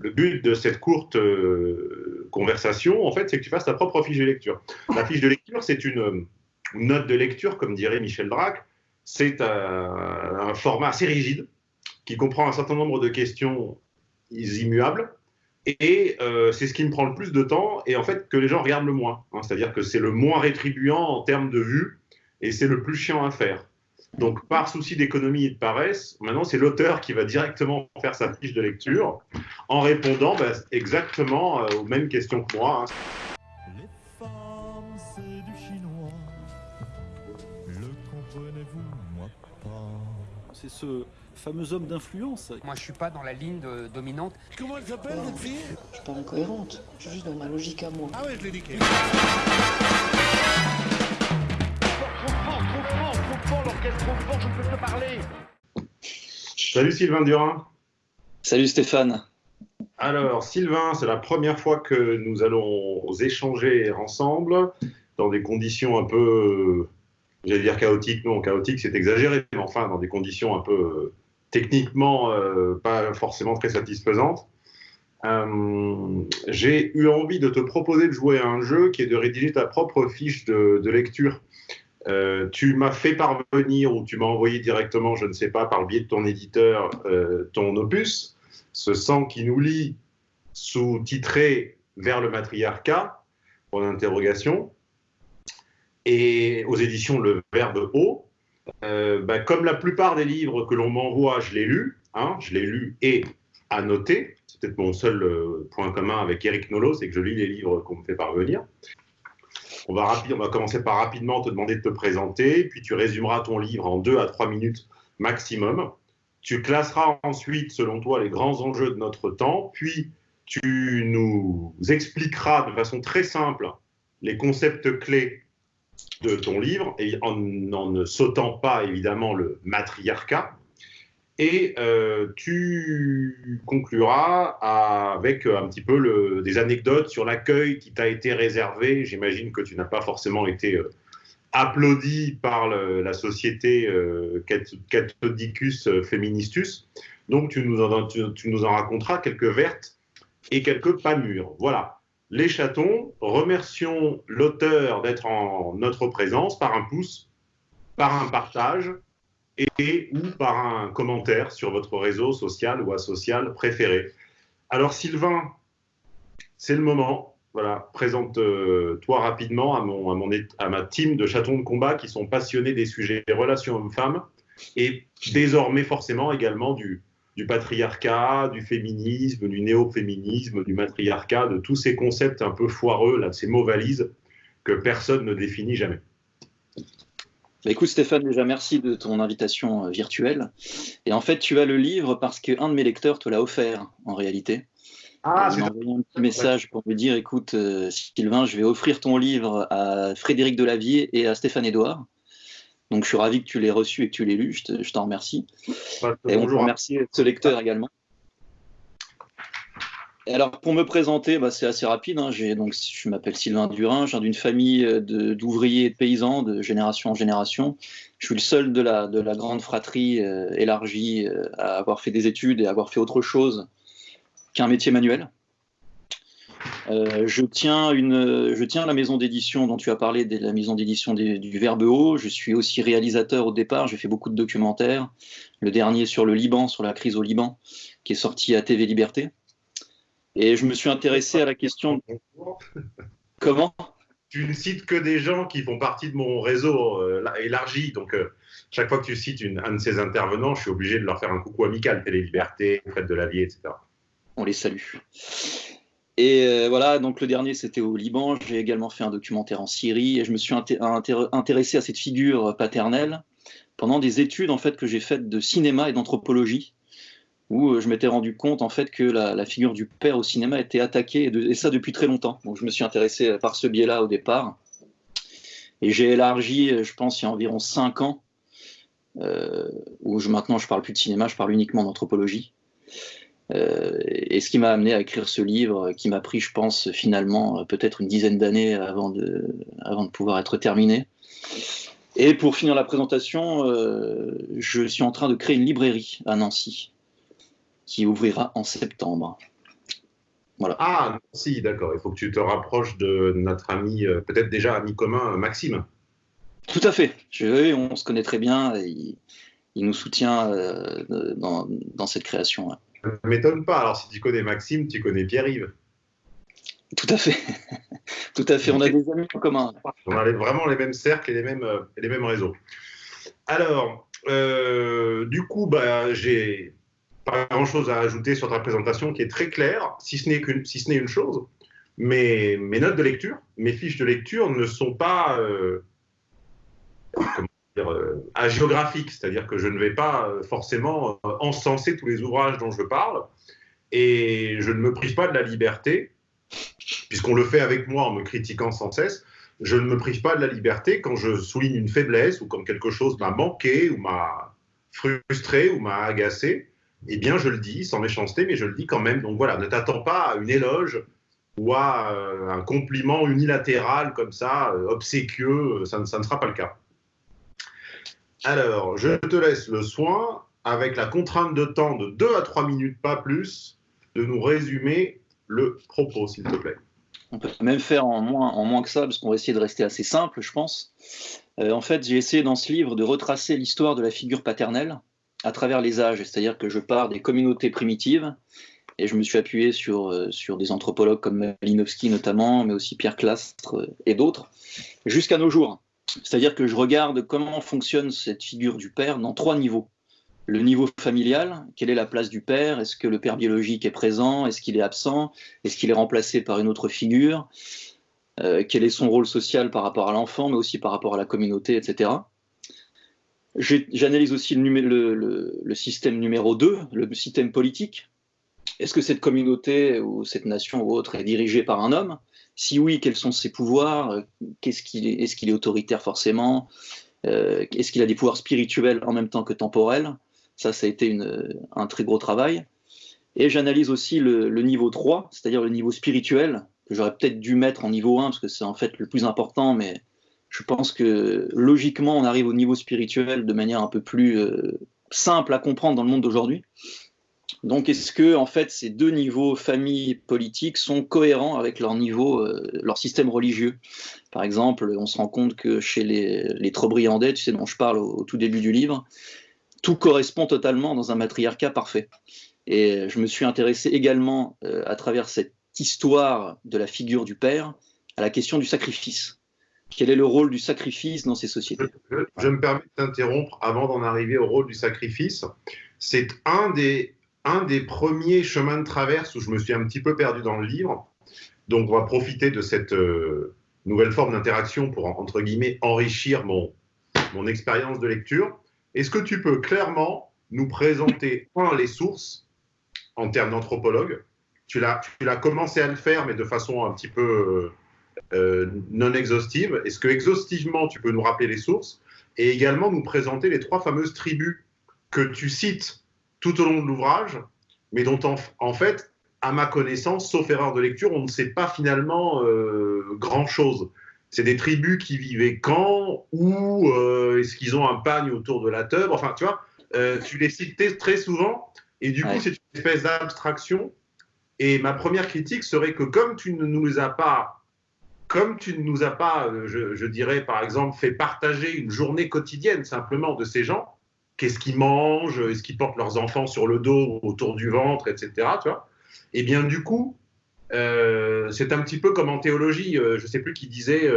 le but de cette courte euh, conversation, en fait, c'est que tu fasses ta propre fiche de lecture. La fiche de lecture, c'est une, note de lecture, comme dirait Michel Drac. C'est un, format assez rigide qui comprend un certain nombre de questions immuables. Et euh, c'est ce qui me prend le plus de temps et en fait que les gens regardent le moins. Hein. C'est-à-dire que c'est le moins rétribuant en termes de vue et c'est le plus chiant à faire. Donc, par souci d'économie et de paresse, maintenant, c'est l'auteur qui va directement faire sa fiche de lecture en répondant bah, exactement euh, aux mêmes questions que moi. Hein. Les femmes, c'est du chinois. Le comprenez-vous, moi pas? C'est ce fameux homme d'influence. Moi, je suis pas dans la ligne dominante. Comment elle s'appelle, cette fille? Je suis pas incohérente. Je suis juste dans ma logique à moi. Ah ouais, je l'ai dit. Salut Sylvain Durin. Salut Stéphane. Alors Sylvain, c'est la première fois que nous allons échanger ensemble dans des conditions un peu, j'allais dire chaotiques, non, chaotiques c'est exagéré, mais enfin dans des conditions un peu euh, techniquement euh, pas forcément très satisfaisantes. Euh, j'ai eu envie de te proposer de jouer à un jeu qui est de rédiger ta propre fiche de lecture euh, tu m'as fait parvenir ou tu m'as envoyé directement, je ne sais pas, par le biais de ton éditeur, euh, ton opus, ce sang qui nous lie, sous-titré Vers le matriarcat, pour l'interrogation, et aux éditions Le Verbe haut. Euh, bah, comme la plupart des livres que l'on m'envoie, je l'ai lu, hein, je l'ai lu et annoté. C'est peut-être mon seul point commun avec Eric Nolot, c'est que je lis les livres qu'on me fait parvenir. On va, commencer par rapidement te demander de te présenter, puis tu résumeras ton livre en deux à trois minutes maximum. Tu classeras ensuite, selon toi, les grands enjeux de notre temps, puis tu nous expliqueras de façon très simple les concepts clés de ton livre, et en ne sautant pas évidemment le matriarcat, et euh, tu concluras avec un petit peu des anecdotes sur l'accueil qui t'a été réservé. J'imagine que tu n'as pas forcément été euh, applaudi par la société euh, Cathodicus Feministus. Donc tu nous, en, tu nous en raconteras quelques vertes et quelques pas mûres. Voilà. Les chatons, remercions l'auteur d'être en notre présence par un pouce, par un partage et ou par un commentaire sur votre réseau social ou asocial préféré. Alors Sylvain, c'est le moment. Voilà, présente-toi rapidement à, mon, à, mon, à ma team de chatons de combat qui sont passionnés des sujets des relations hommes-femmes et désormais forcément également du, du patriarcat, du féminisme, du néo-féminisme, du matriarcat, de tous ces concepts un peu foireux, là, ces mots valises que personne ne définit jamais. Bah, écoute Stéphane, déjà merci de ton invitation euh, virtuelle. Et en fait, tu as le livre parce qu'un de mes lecteurs te l'a offert en réalité. Ah, il m'a envoyé un petit message pour me dire écoute, euh, Sylvain, je vais offrir ton livre à Frédéric Delavier et à Stéphane Edouard. Donc je suis ravi que tu l'aies reçu et que tu l'aies lu, je t'en remercie. et on peut remercier ce lecteur également alors, pour me présenter, bah, c'est assez rapide. Hein. Je m'appelle Sylvain Durin, je viens d'une famille euh, d'ouvriers et de paysans de génération en génération. Je suis le seul de la, de la grande fratrie euh, élargie euh, à avoir fait des études et à avoir fait autre chose qu'un métier manuel. je, tiens la maison d'édition dont tu as parlé, la maison d'édition du Verbe Haut. Je suis aussi réalisateur au départ, j'ai fait beaucoup de documentaires. Le dernier sur le Liban, sur la crise au Liban, qui est sorti à TV Liberté. Et je me suis intéressé à la question. Comment? Tu ne cites que des gens qui font partie de mon réseau euh, élargi. Donc, euh, chaque fois que tu cites une, un de ces intervenants, je suis obligé de leur faire un coucou amical. Télé Liberté, Fred de la Vie, etc. On les salue. Et euh, voilà, donc le dernier c'était au Liban. J'ai également fait un documentaire en Syrie et je me suis intéressé à cette figure paternelle pendant des études en fait que j'ai faites de cinéma et d'anthropologie où euh, je m'étais rendu compte en fait que la, figure du père au cinéma était attaquée, et, ça depuis très longtemps. Donc je me suis intéressé par ce biais-là au départ. Et j'ai élargi, euh, je pense, il y a environ cinq ans, euh, où maintenant je parle plus de cinéma, je parle uniquement d'anthropologie. et ce qui m'a amené à écrire ce livre, qui m'a pris, je pense, finalement peut-être une dizaine d'années avant de pouvoir être terminé. Et pour finir la présentation, je suis en train de créer une librairie à Nancy qui ouvrira en septembre. Voilà. Ah, si, d'accord. Il faut que tu te rapproches de notre ami, euh, peut-être déjà ami commun, Maxime. Tout à fait. Je, on se connaît très bien. Et il, il nous soutient euh, dans, dans, cette création. Ouais. Ça ne m'étonne pas. Alors, si tu connais Maxime, tu connais Pierre-Yves. Tout à fait. Tout à fait. On a des amis en commun. On a vraiment les mêmes cercles et les mêmes, euh, les mêmes réseaux. Alors, euh, du coup, bah, j'ai pas grand-chose à ajouter sur ta présentation qui est très claire, si ce n'est qu'une, si ce une chose. Mes, mes notes de lecture, mes fiches de lecture ne sont pas euh, euh, agéographiques, c'est-à-dire que je ne vais pas euh, forcément euh, encenser tous les ouvrages dont je parle, et je ne me prive pas de la liberté, puisqu'on le fait avec moi en me critiquant sans cesse, je ne me prive pas de la liberté quand je souligne une faiblesse ou quand quelque chose m'a manqué ou m'a frustré ou m'a agacé, eh bien je le dis sans méchanceté, mais je le dis quand même. Donc voilà, ne t'attends pas à une éloge ou à euh, un compliment unilatéral comme ça, euh, obséquieux, ça, ça, ne sera pas le cas. Alors, je te laisse le soin, avec la contrainte de temps de 2 à 3 minutes, pas plus, de nous résumer le propos, s'il te plaît. On peut même faire en moins, en moins que ça, parce qu'on va essayer de rester assez simple, je pense. Euh, en fait, j'ai essayé dans ce livre de retracer l'histoire de la figure paternelle à travers les âges, c'est-à-dire que je pars des communautés primitives, et je me suis appuyé sur, euh, sur des anthropologues comme Malinowski notamment, mais aussi Pierre Clastre euh, et d'autres, jusqu'à nos jours. C'est-à-dire que je regarde comment fonctionne cette figure du père dans trois niveaux le niveau familial, quelle est la place du père Est-ce que le père biologique est présent Est-ce qu'il est absent Est-ce qu'il est remplacé par une autre figure euh, Quel est son rôle social par rapport à l'enfant, mais aussi par rapport à la communauté, etc. J'analyse aussi le, système numéro 2, le système politique. Est-ce que cette communauté ou cette nation ou autre est dirigée par un homme? Si oui, quels sont ses pouvoirs? Est-ce qu'il est, autoritaire forcément? Euh, Est-ce qu'il a des pouvoirs spirituels en même temps que temporels? Ça, ça a été un très gros travail. Et j'analyse aussi le, niveau 3, c'est-à-dire le niveau spirituel, que j'aurais peut-être dû mettre en niveau 1, parce que c'est en fait le plus important, mais je pense que logiquement, on arrive au niveau spirituel de manière un peu plus euh, simple à comprendre dans le monde d'aujourd'hui. Donc, est-ce que en fait ces deux niveaux famille politique sont cohérents avec leur niveau, euh, leur système religieux? Par exemple, on se rend compte que chez les, les tu sais dont je parle au, au tout début du livre, tout correspond totalement dans un matriarcat parfait. Et je me suis intéressé également, euh, à travers cette histoire de la figure du père, à la question du sacrifice. Quel est le rôle du sacrifice dans ces sociétés? Je, me permets de t'interrompre avant d'en arriver au rôle du sacrifice. C'est un des, un des premiers chemins de traverse où je me suis un petit peu perdu dans le livre. Donc on va profiter de cette euh, nouvelle forme d'interaction pour, entre guillemets, enrichir mon, mon expérience de lecture. Est-ce que tu peux clairement nous présenter, un, les sources en termes d'anthropologue? Tu l'as commencé à le faire, mais de façon un petit peu euh, non exhaustive. Est-ce que exhaustivement, tu peux nous rappeler les sources et également nous présenter les trois fameuses tribus que tu cites tout au long de l'ouvrage, mais dont en, en, fait, à ma connaissance, sauf erreur de lecture, on ne sait pas finalement euh, grand-chose c'est des tribus qui vivaient quand, où, euh, est-ce qu'ils ont un pagne autour de la teub Enfin, tu vois, euh, tu les cites très souvent, et du ouais. coup, c'est une espèce d'abstraction. Et ma première critique serait que comme tu ne nous as pas, comme tu ne nous as pas, euh, je, dirais par exemple, fait partager une journée quotidienne simplement de ces gens, qu'est-ce qu'ils mangent, est-ce qu'ils portent leurs enfants sur le dos, autour du ventre, etc. Tu vois Et bien du coup, euh, c'est un petit peu comme en théologie, euh, je ne sais plus qui disait,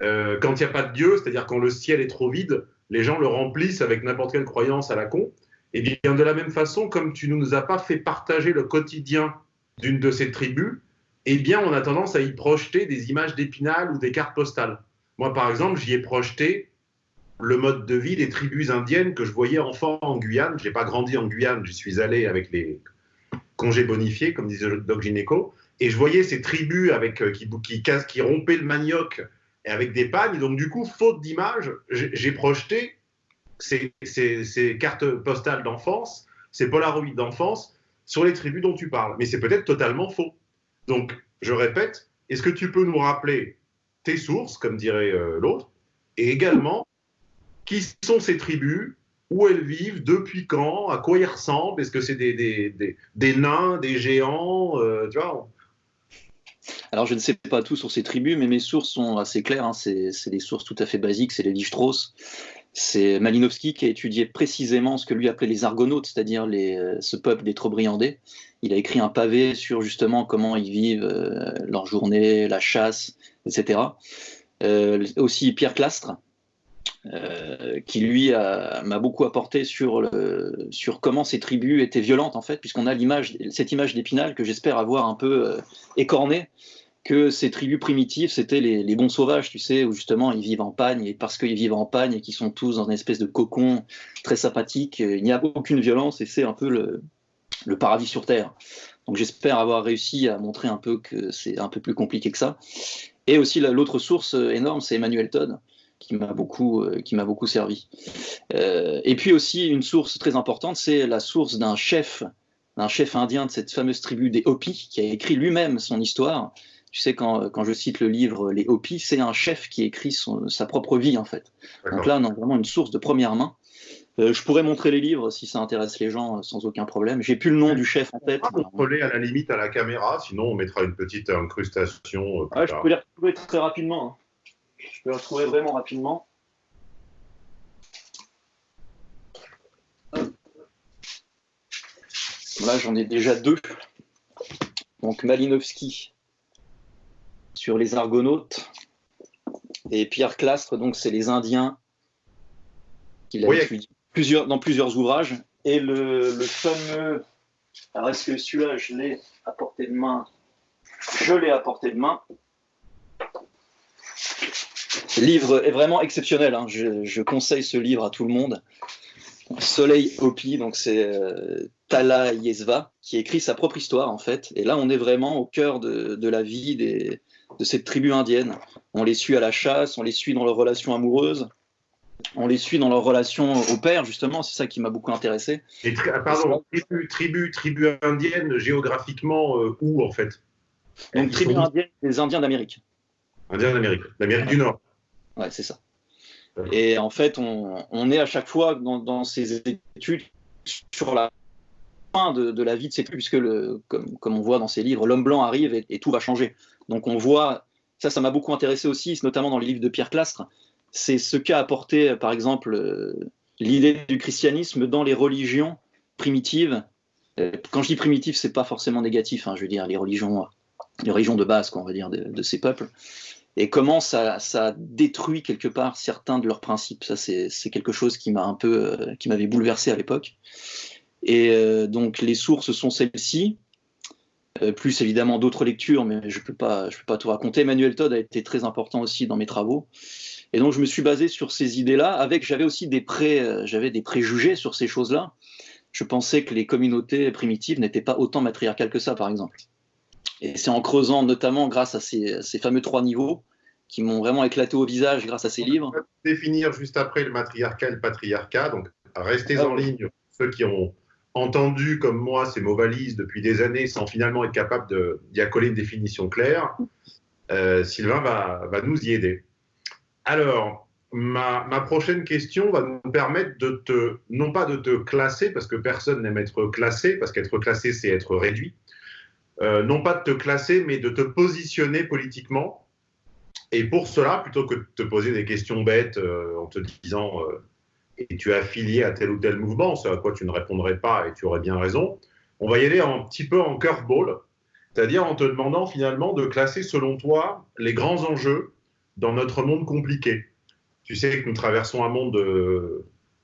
quand il n'y a pas de Dieu, c'est-à-dire quand le ciel est trop vide, les gens le remplissent avec n'importe quelle croyance à la con. Et bien de la même façon, comme tu ne nous as pas fait partager le quotidien d'une de ces tribus, eh bien on a tendance à y projeter des images d'épinal ou des cartes postales. Moi, par exemple, j'y ai projeté le mode de vie des tribus indiennes que je voyais enfant en Guyane. Je n'ai pas grandi en Guyane, j'y suis allé avec les, congé bonifié, comme disait Doc Gineco. Et je voyais ces tribus avec, euh, qui, qui, rompaient le manioc et avec des pagnes. Donc, du coup, faute d'image, j'ai projeté ces, ces, ces, cartes postales d'enfance, ces polaroïdes d'enfance sur les tribus dont tu parles. Mais c'est peut-être totalement faux. Donc, je répète, est-ce que tu peux nous rappeler tes sources, comme dirait euh, l'autre, et également qui sont ces tribus, où elles vivent, depuis quand, à quoi ils ressemblent, est-ce que c'est des, des, des, nains, des géants, euh, tu vois alors, je ne sais pas tout sur ces tribus, mais mes sources sont assez claires. Hein. C'est des sources tout à fait basiques. C'est les Strauss. C'est Malinowski qui a étudié précisément ce que lui appelait les Argonautes, c'est-à-dire ce peuple des Trobriandais. Il a écrit un pavé sur justement comment ils vivent euh, leur journée, la chasse, etc. Euh, aussi Pierre Clastre, euh, qui lui m'a beaucoup apporté sur, sur comment ces tribus étaient violentes en fait, puisqu'on a cette image d'Épinal que j'espère avoir un peu écornée, que ces tribus primitives c'était les, bons sauvages, tu sais, où justement ils vivent en pagne et parce qu'ils vivent en pagne et qu'ils sont tous dans une espèce de cocon très sympathique, il n'y a aucune violence et c'est un peu le, le paradis sur terre. Donc j'espère avoir réussi à montrer un peu que c'est un peu plus compliqué que ça. Et aussi l'autre source énorme, c'est Emmanuel Todd, qui m'a beaucoup, euh, qui m'a beaucoup servi. Euh, et puis aussi une source très importante, c'est la source d'un chef, d'un chef indien de cette fameuse tribu des Hopis, qui a écrit lui-même son histoire. Tu sais, quand, quand, je cite le livre Les Hopis, c'est un chef qui écrit son, sa propre vie, en fait. Donc là, on a vraiment une source de première main. Euh, je pourrais montrer les livres si ça intéresse les gens sans aucun problème. J'ai plus le nom du chef en tête. On peut à la limite à la caméra, sinon on mettra une petite incrustation. je peux les retrouver très rapidement. Hein. Je peux le retrouver vraiment rapidement. Là, j'en ai déjà deux. Donc Malinowski sur les Argonautes et Pierre Clastre, donc c'est les Indiens qu'il a étudié dans plusieurs ouvrages. Et le, fameux. Alors, est-ce que celui-là, je l'ai à portée de main? Je l'ai à portée de main. Le livre est vraiment exceptionnel. Hein. Je, conseille ce livre à tout le monde. Soleil Hopi, donc c'est euh, Tala Yesva qui écrit sa propre histoire en fait. Et là, on est vraiment au cœur de, la vie de cette tribu indienne. On les suit à la chasse, on les suit dans leurs relations amoureuses, on les suit dans leurs relations au père, justement. C'est ça qui m'a beaucoup intéressé. Et pardon, tribu, tribu, tribu indienne, géographiquement, euh, où en fait? Donc, tribu indienne, des Indiens d'Amérique. Indiens d'Amérique, d'Amérique du Nord. Ouais, c'est ça. Et en fait, on, est à chaque fois dans, ces études sur la fin de, la vie de ces tribus, puisque, le, comme, comme, on voit dans ces livres, l'homme blanc arrive et, tout va changer. Donc on voit, ça, ça m'a beaucoup intéressé aussi, notamment dans les livres de Pierre Clastre, c'est ce qu'a apporté, par exemple, euh, l'idée du christianisme dans les religions primitives. Euh, quand je dis primitif, c'est pas forcément négatif, hein, je veux dire les religions, les religions de base, on va dire, de ces peuples et comment ça, détruit quelque part certains de leurs principes. Ça, c'est quelque chose qui m'a un peu, euh, qui m'avait bouleversé à l'époque. Et euh, donc, les sources sont celles-ci, euh, plus évidemment d'autres lectures, mais je ne peux, pas, peux pas tout raconter. Emmanuel Todd a été très important aussi dans mes travaux. Et donc, je me suis basé sur ces idées-là, avec, j'avais aussi des, pré, j'avais des préjugés sur ces choses-là. Je pensais que les communautés primitives n'étaient pas autant matriarcales que ça, par exemple. Et c'est en creusant, notamment grâce à ces, fameux trois niveaux, qui m'ont vraiment éclaté au visage grâce à ces livres. On va définir juste après le matriarcat et le patriarcat. Donc, restez en ligne, ceux qui ont entendu comme moi ces mots valises depuis des années sans finalement être capable d'y accoler une définition claire. Euh, Sylvain va, va, nous y aider. Alors, ma, prochaine question va nous permettre de te, non pas de te classer, parce que personne n'aime être classé, parce qu'être classé, c'est être réduit, euh, non pas de te classer, mais de te positionner politiquement. Et pour cela, plutôt que de te poser des questions bêtes euh, en te disant euh, et tu es affilié à tel ou tel mouvement, ce à quoi tu ne répondrais pas et tu aurais bien raison, on va y aller un petit peu en curveball, c'est-à-dire en te demandant finalement de classer selon toi les grands enjeux dans notre monde compliqué. Tu sais que nous traversons un monde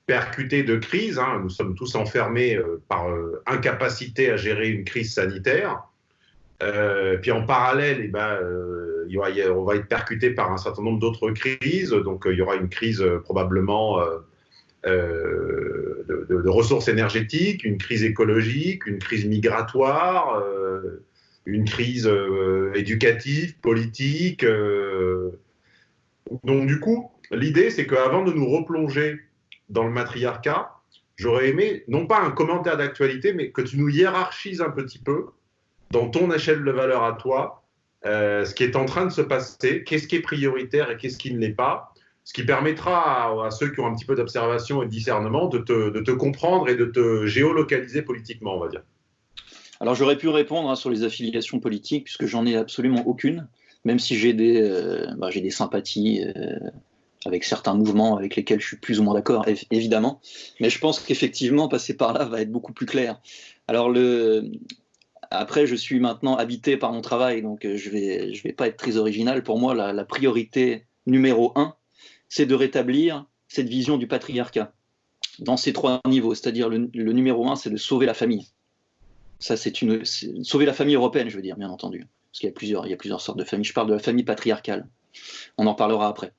percuté de crise, hein. nous sommes tous enfermés par incapacité à gérer une crise sanitaire. Euh, puis en parallèle, eh ben, euh, on va être percuté par un certain nombre d'autres crises. Donc euh, il y aura une crise probablement de, ressources énergétiques, une crise écologique, une crise migratoire, une crise éducative, politique. Donc du coup, l'idée, c'est qu'avant de nous replonger dans le matriarcat, j'aurais aimé, non pas un commentaire d'actualité, mais que tu nous hiérarchises un petit peu dans ton échelle de valeur à toi, euh, ce qui est en train de se passer, qu'est-ce qui est prioritaire et qu'est-ce qui ne l'est pas, ce qui permettra à, ceux qui ont un petit peu d'observation et de discernement de te, de te comprendre et de te géolocaliser politiquement, on va dire. Alors j'aurais pu répondre hein, sur les affiliations politiques, puisque j'en ai absolument aucune, même si j'ai des, euh, bah, sympathies euh, avec certains mouvements avec lesquels je suis plus ou moins d'accord, év- évidemment. Mais je pense qu'effectivement, passer par là va être beaucoup plus clair. Alors. Après, je suis maintenant habité par mon travail, donc euh, je je vais pas être très original. Pour moi, la, priorité numéro un, c'est de rétablir cette vision du patriarcat dans ces trois niveaux. C'est-à-dire le, le numéro un, c'est de sauver la famille. Ça, c'est une sauver la famille européenne, je veux dire, bien entendu, parce qu'il y a plusieurs, il y a plusieurs sortes de familles. Je parle de la famille patriarcale. On en parlera après.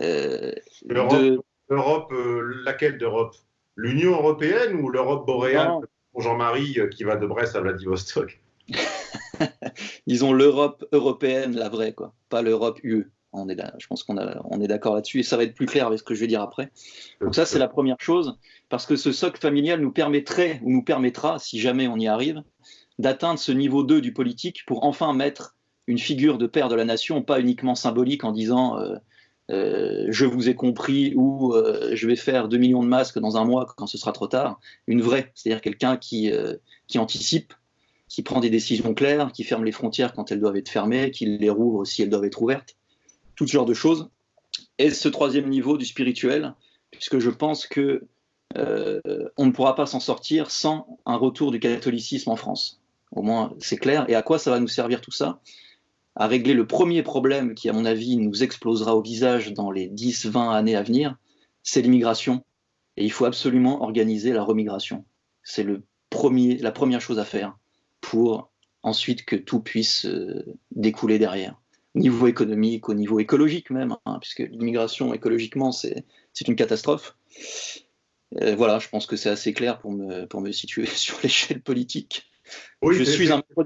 Euh, L'Europe, de- euh, laquelle d'Europe? L'Union européenne ou l'Europe boréale? Pour Jean-Marie euh, qui va de Brest à Vladivostok disons l'Europe européenne, la vraie, quoi, pas l'Europe UE. On est là, je pense qu'on on est d'accord là-dessus et ça va être plus clair avec ce que je vais dire après. Donc ça, c'est la première chose, parce que ce socle familial nous permettrait, ou nous permettra, si jamais on y arrive, d'atteindre ce niveau 2 du politique pour enfin mettre une figure de père de la nation, pas uniquement symbolique en disant euh, euh, je vous ai compris ou euh, je vais faire 2 millions de masques dans un mois quand ce sera trop tard, une vraie, c'est-à-dire quelqu'un qui, anticipe, qui prend des décisions claires, qui ferme les frontières quand elles doivent être fermées, qui les rouvre si elles doivent être ouvertes, tout ce genre de choses. Et ce troisième niveau du spirituel, puisque je pense que on ne pourra pas s'en sortir sans un retour du catholicisme en France. Au moins, c'est clair. Et à quoi ça va nous servir tout ça? À régler le premier problème qui, à mon avis, nous explosera au visage dans les 10-20 années à venir, c'est l'immigration. Et il faut absolument organiser la remigration. C'est la première chose à faire pour ensuite que tout puisse euh, découler derrière. Au niveau économique, au niveau écologique même, hein, puisque l'immigration écologiquement, c'est c'est une catastrophe. Euh, voilà, je pense que c'est assez clair pour me, pour me situer sur l'échelle politique. Oui, je suis un pas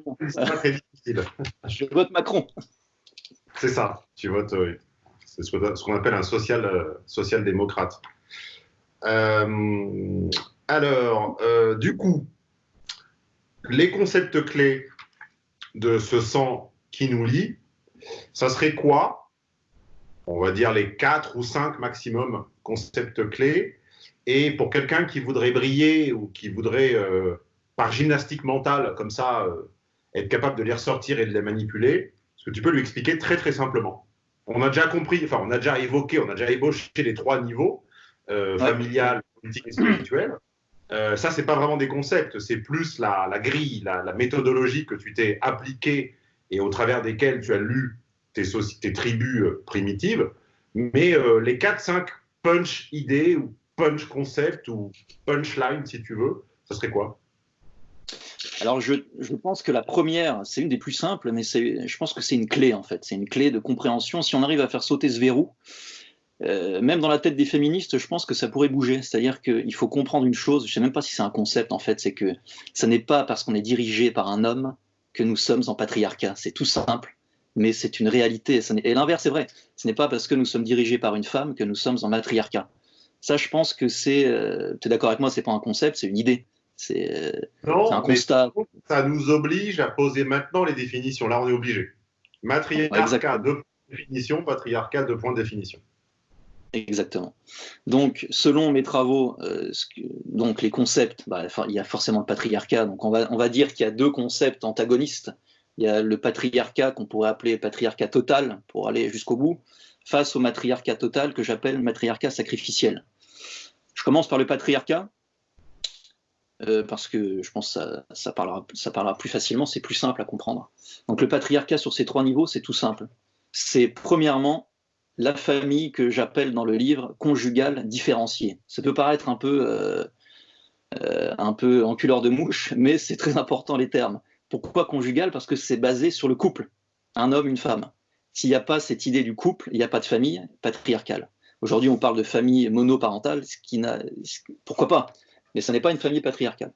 très difficile. Je vote Macron. C'est ça, tu votes, oui. C'est ce qu'on appelle un social, euh, social-démocrate. Euh, alors, euh, du coup, les concepts clés de ce sang qui nous lie, ça serait quoi? On va dire les quatre ou cinq maximum concepts clés. Et pour quelqu'un qui voudrait briller ou qui voudrait, euh, par gymnastique mentale, comme ça, euh, être capable de les ressortir et de les manipuler, est-ce que tu peux lui expliquer très très simplement On a déjà compris, enfin on a déjà évoqué, on a déjà ébauché les trois niveaux, euh, familial, politique et spirituel. Euh, ça, c'est pas vraiment des concepts, c'est plus la, la grille, la, la méthodologie que tu t'es appliquée et au travers desquelles tu as lu tes, tribus euh, primitives. Mais euh, les 4-5 punch idées ou punch concepts ou punchline, si tu veux, ça serait quoi? Alors, je, je pense que la première, c'est une des plus simples, mais je pense que c'est une clé, en fait. C'est une clé de compréhension. Si on arrive à faire sauter ce verrou, euh, même dans la tête des féministes, je pense que ça pourrait bouger. C'est-à-dire qu'il faut comprendre une chose, je ne sais même pas si c'est un concept, en fait, c'est que ça n'est pas parce qu'on est dirigé par un homme que nous sommes en patriarcat. C'est tout simple, mais c'est une réalité. Et l'inverse est vrai. Ce n'est pas parce que nous sommes dirigés par une femme que nous sommes en matriarcat. Ça, je pense que c'est. euh, tu es d'accord avec moi, c'est pas un concept, c'est une idée. C'est euh, c'est un constat. ça nous oblige à poser maintenant les définitions. Là, on est obligé. Matriarcat, deux points de définition, patriarcat, deux points de définition. Exactement. Donc, selon mes travaux, euh, ce que- donc les concepts, bah, il y a forcément le patriarcat. Donc, on va, on va dire qu'il y a deux concepts antagonistes. Il y a le patriarcat qu'on pourrait appeler patriarcat total pour aller jusqu'au bout, face au matriarcat total que j'appelle matriarcat sacrificiel. Je commence par le patriarcat euh, parce que je pense que ça, parlera, plus facilement, c'est plus simple à comprendre. Donc, le patriarcat sur ces trois niveaux, c'est tout simple. C'est premièrement la famille que j'appelle dans le livre conjugale différenciée. Ça peut paraître un peu, euh, euh, un peu enculeur de mouche, mais c'est très important les termes. Pourquoi conjugale? Parce que c'est basé sur le couple, un homme, une femme. S'il n'y a pas cette idée du couple, il n'y a pas de famille patriarcale. Aujourd'hui, on parle de famille monoparentale, pourquoi pas? Mais ce n'est pas une famille patriarcale.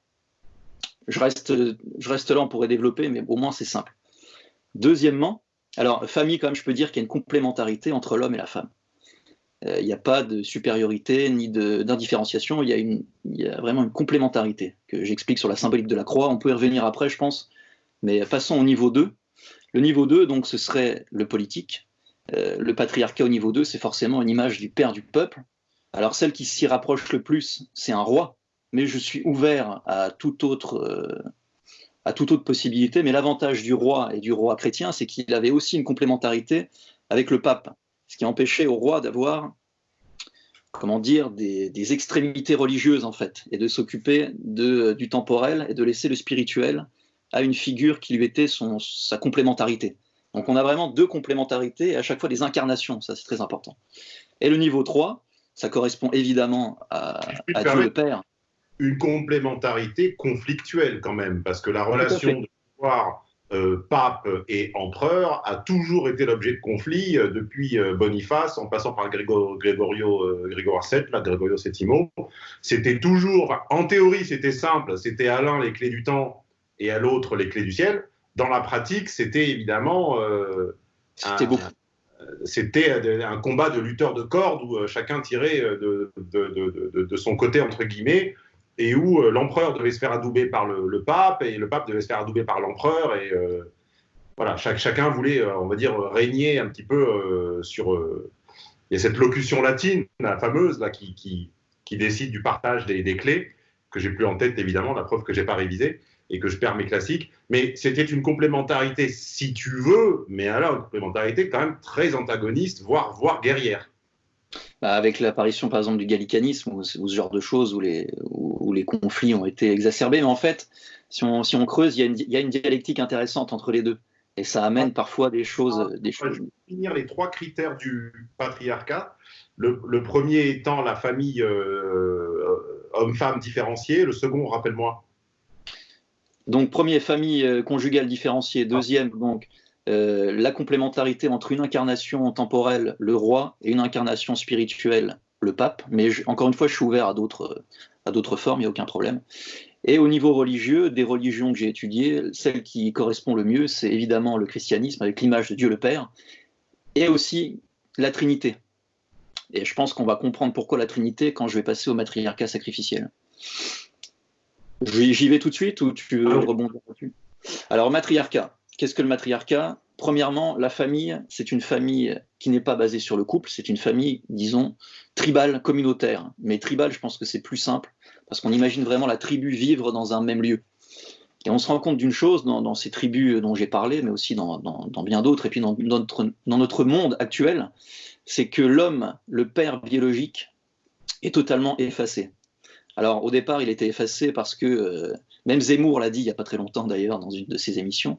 Je reste, je reste là, on pourrait développer, mais au moins c'est simple. Deuxièmement, alors, famille, quand même, je peux dire qu'il y a une complémentarité entre l'homme et la femme. Euh, Il n'y a pas de supériorité ni d'indifférenciation, il y, a une- il y a vraiment une complémentarité que j'explique sur la symbolique de la croix. On peut y revenir après, je pense, mais passons au niveau 2. Le niveau 2, donc, ce serait le politique. euh, le patriarcat au niveau 2, c'est forcément une image du père du peuple. Alors celle qui s'y rapproche le plus, c'est un roi, mais je suis ouvert à toute autre, euh, à toute autre possibilité. Mais l'avantage du roi et du roi chrétien, c'est qu'il avait aussi une complémentarité avec le pape, ce qui empêchait au roi d'avoir comment dire, des, extrémités religieuses en fait, et de s'occuper du temporel et de laisser le spirituel à une figure qui lui était son, sa complémentarité. Donc on a vraiment deux complémentarités et à chaque fois des incarnations, ça c'est très important. Et le niveau 3, ça correspond évidemment à, à Dieu le Père. Une complémentarité conflictuelle quand même, parce que la relation de pouvoir euh, pape et empereur a toujours été l'objet de conflits euh, depuis euh, Boniface en passant par Grégorio, Grégoire VII, là, Grégorio VII. C'était toujours, en théorie c'était simple, c'était à l'un les clés du temps et à l'autre les clés du ciel. Dans la pratique, c'était évidemment c'était un, combat de lutteurs de cordes où chacun tirait de, de, son côté entre guillemets et où euh, l'empereur devait se faire adouber par le, pape, et le pape devait se faire adouber par l'empereur, et euh, voilà, chacun voulait, euh, on va dire, régner un petit peu sur... il y a cette locution latine, la fameuse, là, qui, qui, décide du partage des, clés, que j'ai plus en tête, évidemment, la preuve que j'ai pas révisé, et que je perds mes classiques, mais c'était une complémentarité, si tu veux, mais alors une complémentarité quand même très antagoniste, voire, voire guerrière. Bah, avec l'apparition par exemple du gallicanisme ou, ce genre de choses où les, les, conflits ont été exacerbés. Mais en fait, si on, si on creuse, il y, a une, il y, a une, dialectique intéressante entre les deux. Et ça amène parfois des choses. Des choses... Je vais finir les trois critères du patriarcat. Le, le premier étant la famille euh, homme-femme différenciée. Le second, rappelle-moi. Donc, premier, famille euh, conjugale différenciée. Deuxième, donc, euh, la complémentarité entre une incarnation temporelle, le roi, et une incarnation spirituelle, le pape. Mais encore une fois, je suis ouvert à d'autres, à d'autres formes, il n'y a aucun problème. Et au niveau religieux, des religions que j'ai étudiées, celle qui correspond le mieux, c'est évidemment le christianisme avec l'image de Dieu le Père, et aussi la Trinité. Et je pense qu'on va comprendre pourquoi la Trinité quand je vais passer au matriarcat sacrificiel. J'y vais tout de suite ou tu veux rebondir là-dessus? Alors, matriarcat. Qu'est-ce que le matriarcat? Premièrement, la famille, c'est une famille qui n'est pas basée sur le couple, c'est une famille, disons, tribale, communautaire. Mais tribale, je pense que c'est plus simple, parce qu'on imagine vraiment la tribu vivre dans un même lieu. Et on se rend compte d'une chose dans, ces tribus dont j'ai parlé, mais aussi dans, bien d'autres, et puis dans notre, monde actuel, c'est que l'homme, le père biologique, est totalement effacé. Alors au départ, il était effacé parce que, euh, même Zemmour l'a dit il n'y a pas très longtemps d'ailleurs dans une de ses émissions,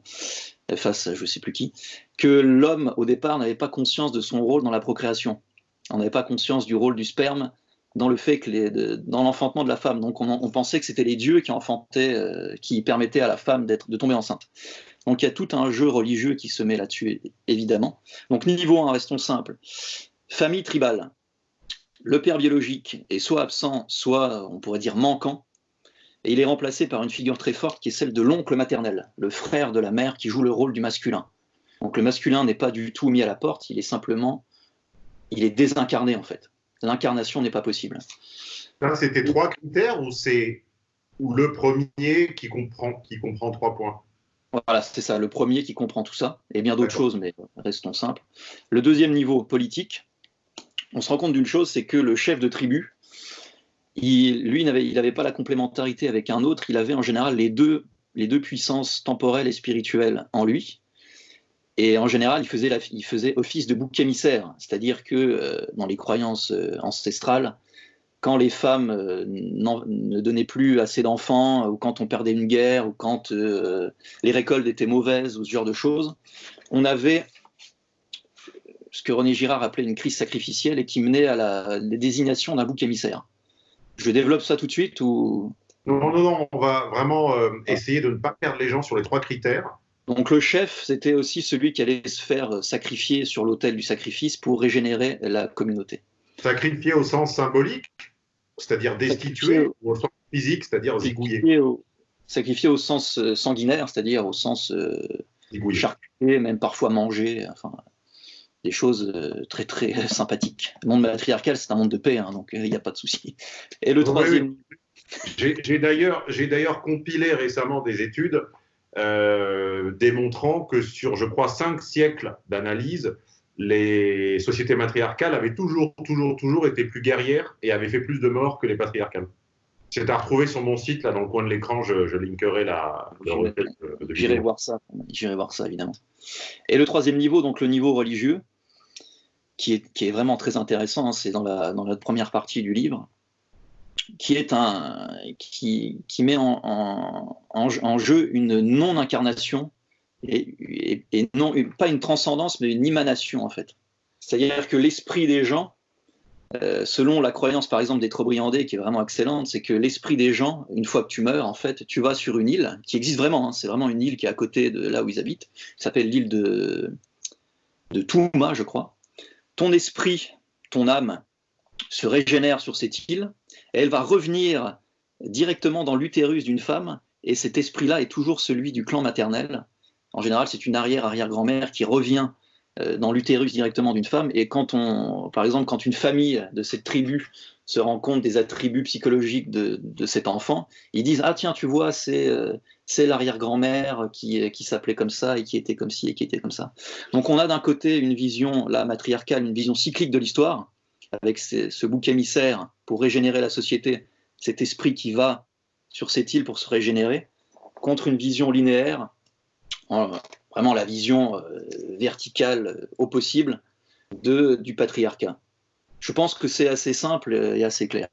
euh, face à je ne sais plus qui, que l'homme au départ n'avait pas conscience de son rôle dans la procréation. On n'avait pas conscience du rôle du sperme dans le fait que dans l'enfantement de la femme. Donc on, pensait que c'était les dieux qui euh, permettaient à la femme de tomber enceinte. Donc il y a tout un jeu religieux qui se met là-dessus, évidemment. Donc niveau 1, restons simples. Famille tribale le père biologique est soit absent, soit on pourrait dire manquant, et il est remplacé par une figure très forte qui est celle de l'oncle maternel, le frère de la mère qui joue le rôle du masculin. Donc le masculin n'est pas du tout mis à la porte, il est simplement, il est désincarné en fait. L'incarnation n'est pas possible. C'était trois critères ou c'est ou le premier qui comprend, qui comprend trois points? Voilà, c'est ça, le premier qui comprend tout ça, et bien d'autres choses, mais restons simples. Le deuxième niveau, politique, on se rend compte d'une chose, c'est que le chef de tribu, il, lui, il n'avait pas la complémentarité avec un autre, il avait en général les deux, les deux puissances temporelles et spirituelles en lui. Et en général, il faisait, office de bouc émissaire, c'est-à-dire que euh, dans les croyances euh, ancestrales, quand les femmes euh, ne donnaient plus assez d'enfants, ou quand on perdait une guerre, ou quand les récoltes étaient mauvaises, ou ce genre de choses, on avait ce que René Girard appelait une crise sacrificielle et qui menait à la, désignation d'un bouc émissaire. Je développe ça tout de suite Non, non, non, on va vraiment essayer de ne pas perdre les gens sur les trois critères. Donc le chef, c'était aussi celui qui allait se faire sacrifier sur l'autel du sacrifice pour régénérer la communauté. Sacrifier au sens symbolique, c'est-à-dire destituer, ou au sens physique, c'est-à-dire zigouiller Sacrifier au sens euh, sanguinaire, c'est-à-dire au sens euh, charcuter, même parfois manger. Enfin, des choses euh, très très sympathiques. Le monde matriarcal, c'est un monde de paix, hein, donc il n'y a pas de souci. Et le troisième. J'ai d'ailleurs compilé récemment des études euh, démontrant que sur, je crois, cinq siècles d'analyse, les sociétés matriarcales avaient toujours, toujours, toujours été plus guerrières et avaient fait plus de morts que les patriarcales. C'est à retrouver sur mon site, là, dans le coin de l'écran, je, je linkerai la, J'irai- voir ça. J'irai voir ça, évidemment. Et le troisième niveau, donc le niveau religieux, qui est, qui est vraiment très intéressant, hein, c'est dans la, dans la première partie du livre, qui, est un, qui, qui met en, en, jeu une non-incarnation, et, et, non, pas une transcendance, mais une émanation, en fait. C'est-à-dire que l'esprit des gens, euh, selon la croyance, par exemple, des Trobriandais, qui est vraiment excellente, c'est que l'esprit des gens, une fois que tu meurs, en fait, tu vas sur une île, qui existe vraiment, hein, c'est vraiment une île qui est à côté de là où ils habitent, qui s'appelle l'île de, de Touma, je crois. Ton esprit, ton âme, se régénère sur cette île, elle va revenir directement dans l'utérus d'une femme, et cet esprit-là est toujours celui du clan maternel. En général, c'est une arrière-arrière-grand-mère qui revient euh, dans l'utérus directement d'une femme. Et quand on, par exemple, quand une famille de cette tribu se rend compte des attributs psychologiques de, cet enfant, ils disent ah tiens tu vois c'est euh, c'est l'arrière-grand-mère qui, qui s'appelait comme ça et qui était comme ci et qui était comme ça. Donc on a d'un côté une vision la matriarcale, une vision cyclique de l'histoire avec ce bouc émissaire pour régénérer la société, cet esprit qui va sur cette île pour se régénérer, contre une vision linéaire, en- vraiment la vision euh, verticale euh, au possible de, du patriarcat. Je pense que c'est assez simple et assez clair.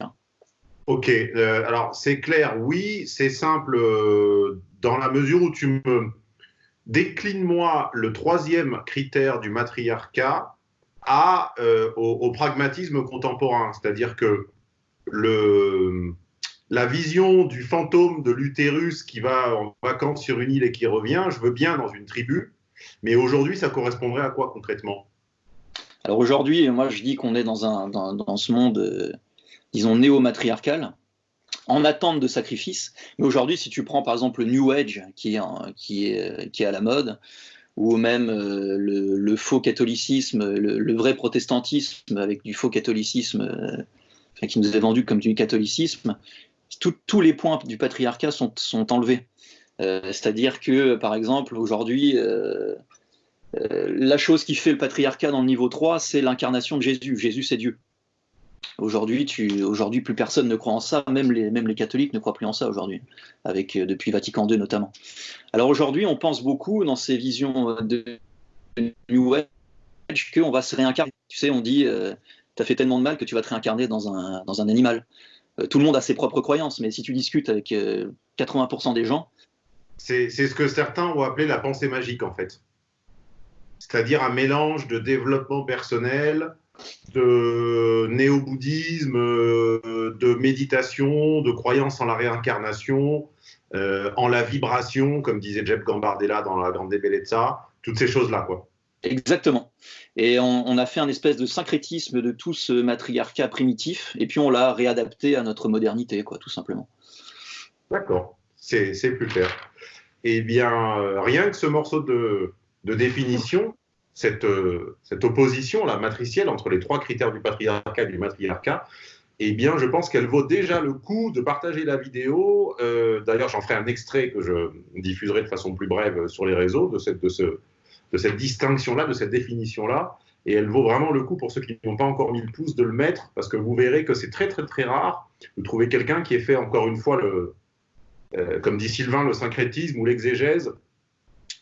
Ok, euh, alors c'est clair, oui, c'est simple euh, dans la mesure où tu me décline-moi le troisième critère du matriarcat euh, au, au pragmatisme contemporain, c'est-à-dire que la vision du fantôme de l'utérus qui va en vacances sur une île et qui revient, je veux bien dans une tribu, mais aujourd'hui ça correspondrait à quoi concrètement? Alors aujourd'hui, moi je dis qu'on est dans, un, dans, ce monde, euh, disons, néo-matriarcal, en attente de sacrifice. Mais aujourd'hui, si tu prends par exemple le New Age qui est, qui est, qui est à la mode, ou même euh, le, faux catholicisme, le, vrai protestantisme avec du faux catholicisme euh, qui nous est vendu comme du catholicisme, tous les points du patriarcat sont, sont enlevés. Euh, C'est-à-dire que, par exemple, aujourd'hui, euh, euh, la chose qui fait le patriarcat dans le niveau 3, c'est l'incarnation de Jésus. Jésus, c'est Dieu. Aujourd'hui, aujourd'hui, plus personne ne croit en ça, même les, même les catholiques ne croient plus en ça aujourd'hui, avec depuis Vatican II notamment. Alors aujourd'hui, on pense beaucoup dans ces visions de New Age qu'on va se réincarner. Tu sais, on dit, tu as fait tellement de mal que tu vas te réincarner dans un, dans un animal. Euh, tout le monde a ses propres croyances, mais si tu discutes avec euh, 80% des gens, C'est ce que certains ont appelé la pensée magique, en fait. C'est-à-dire un mélange de développement personnel, de néo-bouddhisme, euh, de méditation, de croyance en la réincarnation, euh, en la vibration, comme disait Jeb Gambardella dans La Grande Bellezza, toutes ces choses-là, quoi. Exactement. Et on, a fait un espèce de syncrétisme de tout ce matriarcat primitif, et puis on l'a réadapté à notre modernité, quoi, tout simplement. D'accord, c'est c'est plus clair. Eh bien, euh, rien que ce morceau de, de définition, cette, euh, cette opposition la matricielle entre les trois critères du patriarcat et du matriarcat, eh bien, je pense qu'elle vaut déjà le coup de partager la vidéo. Euh, D'ailleurs, j'en ferai un extrait que je diffuserai de façon plus brève sur les réseaux de cette, de ce, de cette distinction-là, de cette définition-là. Et elle vaut vraiment le coup pour ceux qui n'ont pas encore mis le pouce de le mettre, parce que vous verrez que c'est très, très, très rare de trouver quelqu'un qui ait fait encore une fois le, euh, comme dit Sylvain, le syncrétisme ou l'exégèse,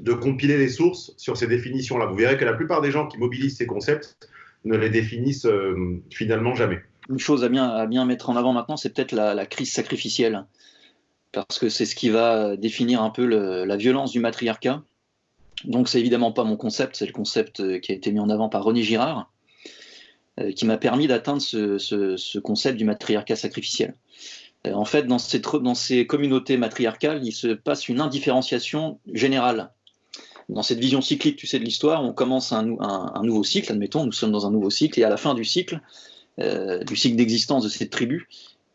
de compiler les sources sur ces définitions-là. Vous verrez que la plupart des gens qui mobilisent ces concepts ne les définissent euh, finalement jamais. Une chose à bien, à bien mettre en avant maintenant, c'est peut-être la, crise sacrificielle, parce que c'est ce qui va définir un peu la violence du matriarcat. Donc c'est évidemment pas mon concept, c'est le concept euh, qui a été mis en avant par René Girard, euh, qui m'a permis d'atteindre ce, ce- ce concept du matriarcat sacrificiel. Euh, En fait, dans ces, communautés matriarcales, il se passe une indifférenciation générale. Dans cette vision cyclique, tu sais, de l'histoire, on commence un, nou- un- un nouveau cycle, admettons, nous sommes dans un nouveau cycle, et à la fin du cycle, du cycle d'existence de cette tribu,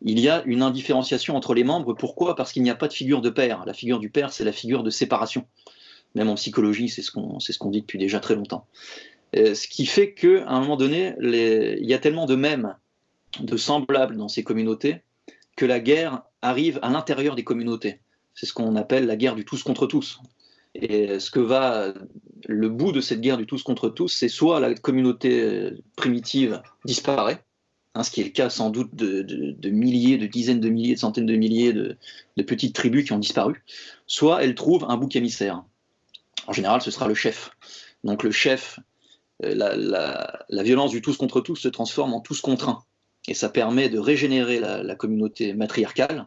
il y a une indifférenciation entre les membres. Pourquoi? Parce qu'il n'y a pas de figure de père. La figure du père, c'est la figure de séparation. Même en psychologie, c'est ce qu'on ce qu'on dit depuis déjà très longtemps. Euh, ce qui fait qu'à un moment donné, il y a tellement de mêmes, de semblables dans ces communautés, que la guerre arrive à l'intérieur des communautés. C'est ce qu'on appelle la guerre du tous contre tous. Et ce que va le bout de cette guerre du tous contre tous, c'est soit la communauté primitive disparaît, hein, ce qui est le cas sans doute de, milliers, de dizaines de milliers, de centaines de milliers de, petites tribus qui ont disparu, soit elle trouve un bouc émissaire. En général, ce sera le chef. Donc le chef, euh, la, violence du tous contre tous se transforme en tous contre un. Et ça permet de régénérer la communauté matriarcale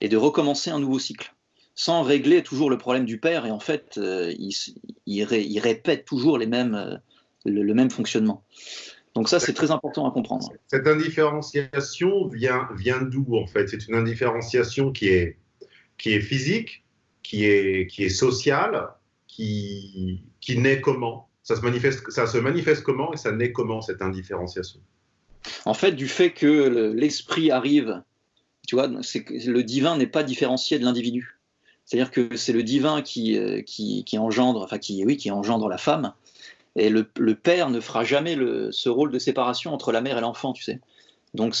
et de recommencer un nouveau cycle sans régler toujours le problème du père. Et en fait, euh, il, répète toujours les mêmes, euh, le, même fonctionnement. Donc ça, c'est très important à comprendre. Cette indifférenciation vient, vient d'où en fait? C'est une indifférenciation qui est, qui est physique, qui est, qui est sociale, qui, qui naît comment? Ça se, manifeste, ça se manifeste comment et ça naît comment cette indifférenciation? En fait, du fait que l'esprit arrive, tu vois, le divin n'est pas différencié de l'individu. C'est-à-dire que c'est le divin qui, euh, qui, engendre, enfin qui, oui, qui engendre la femme, et le, père ne fera jamais ce rôle de séparation entre la mère et l'enfant, tu sais. Donc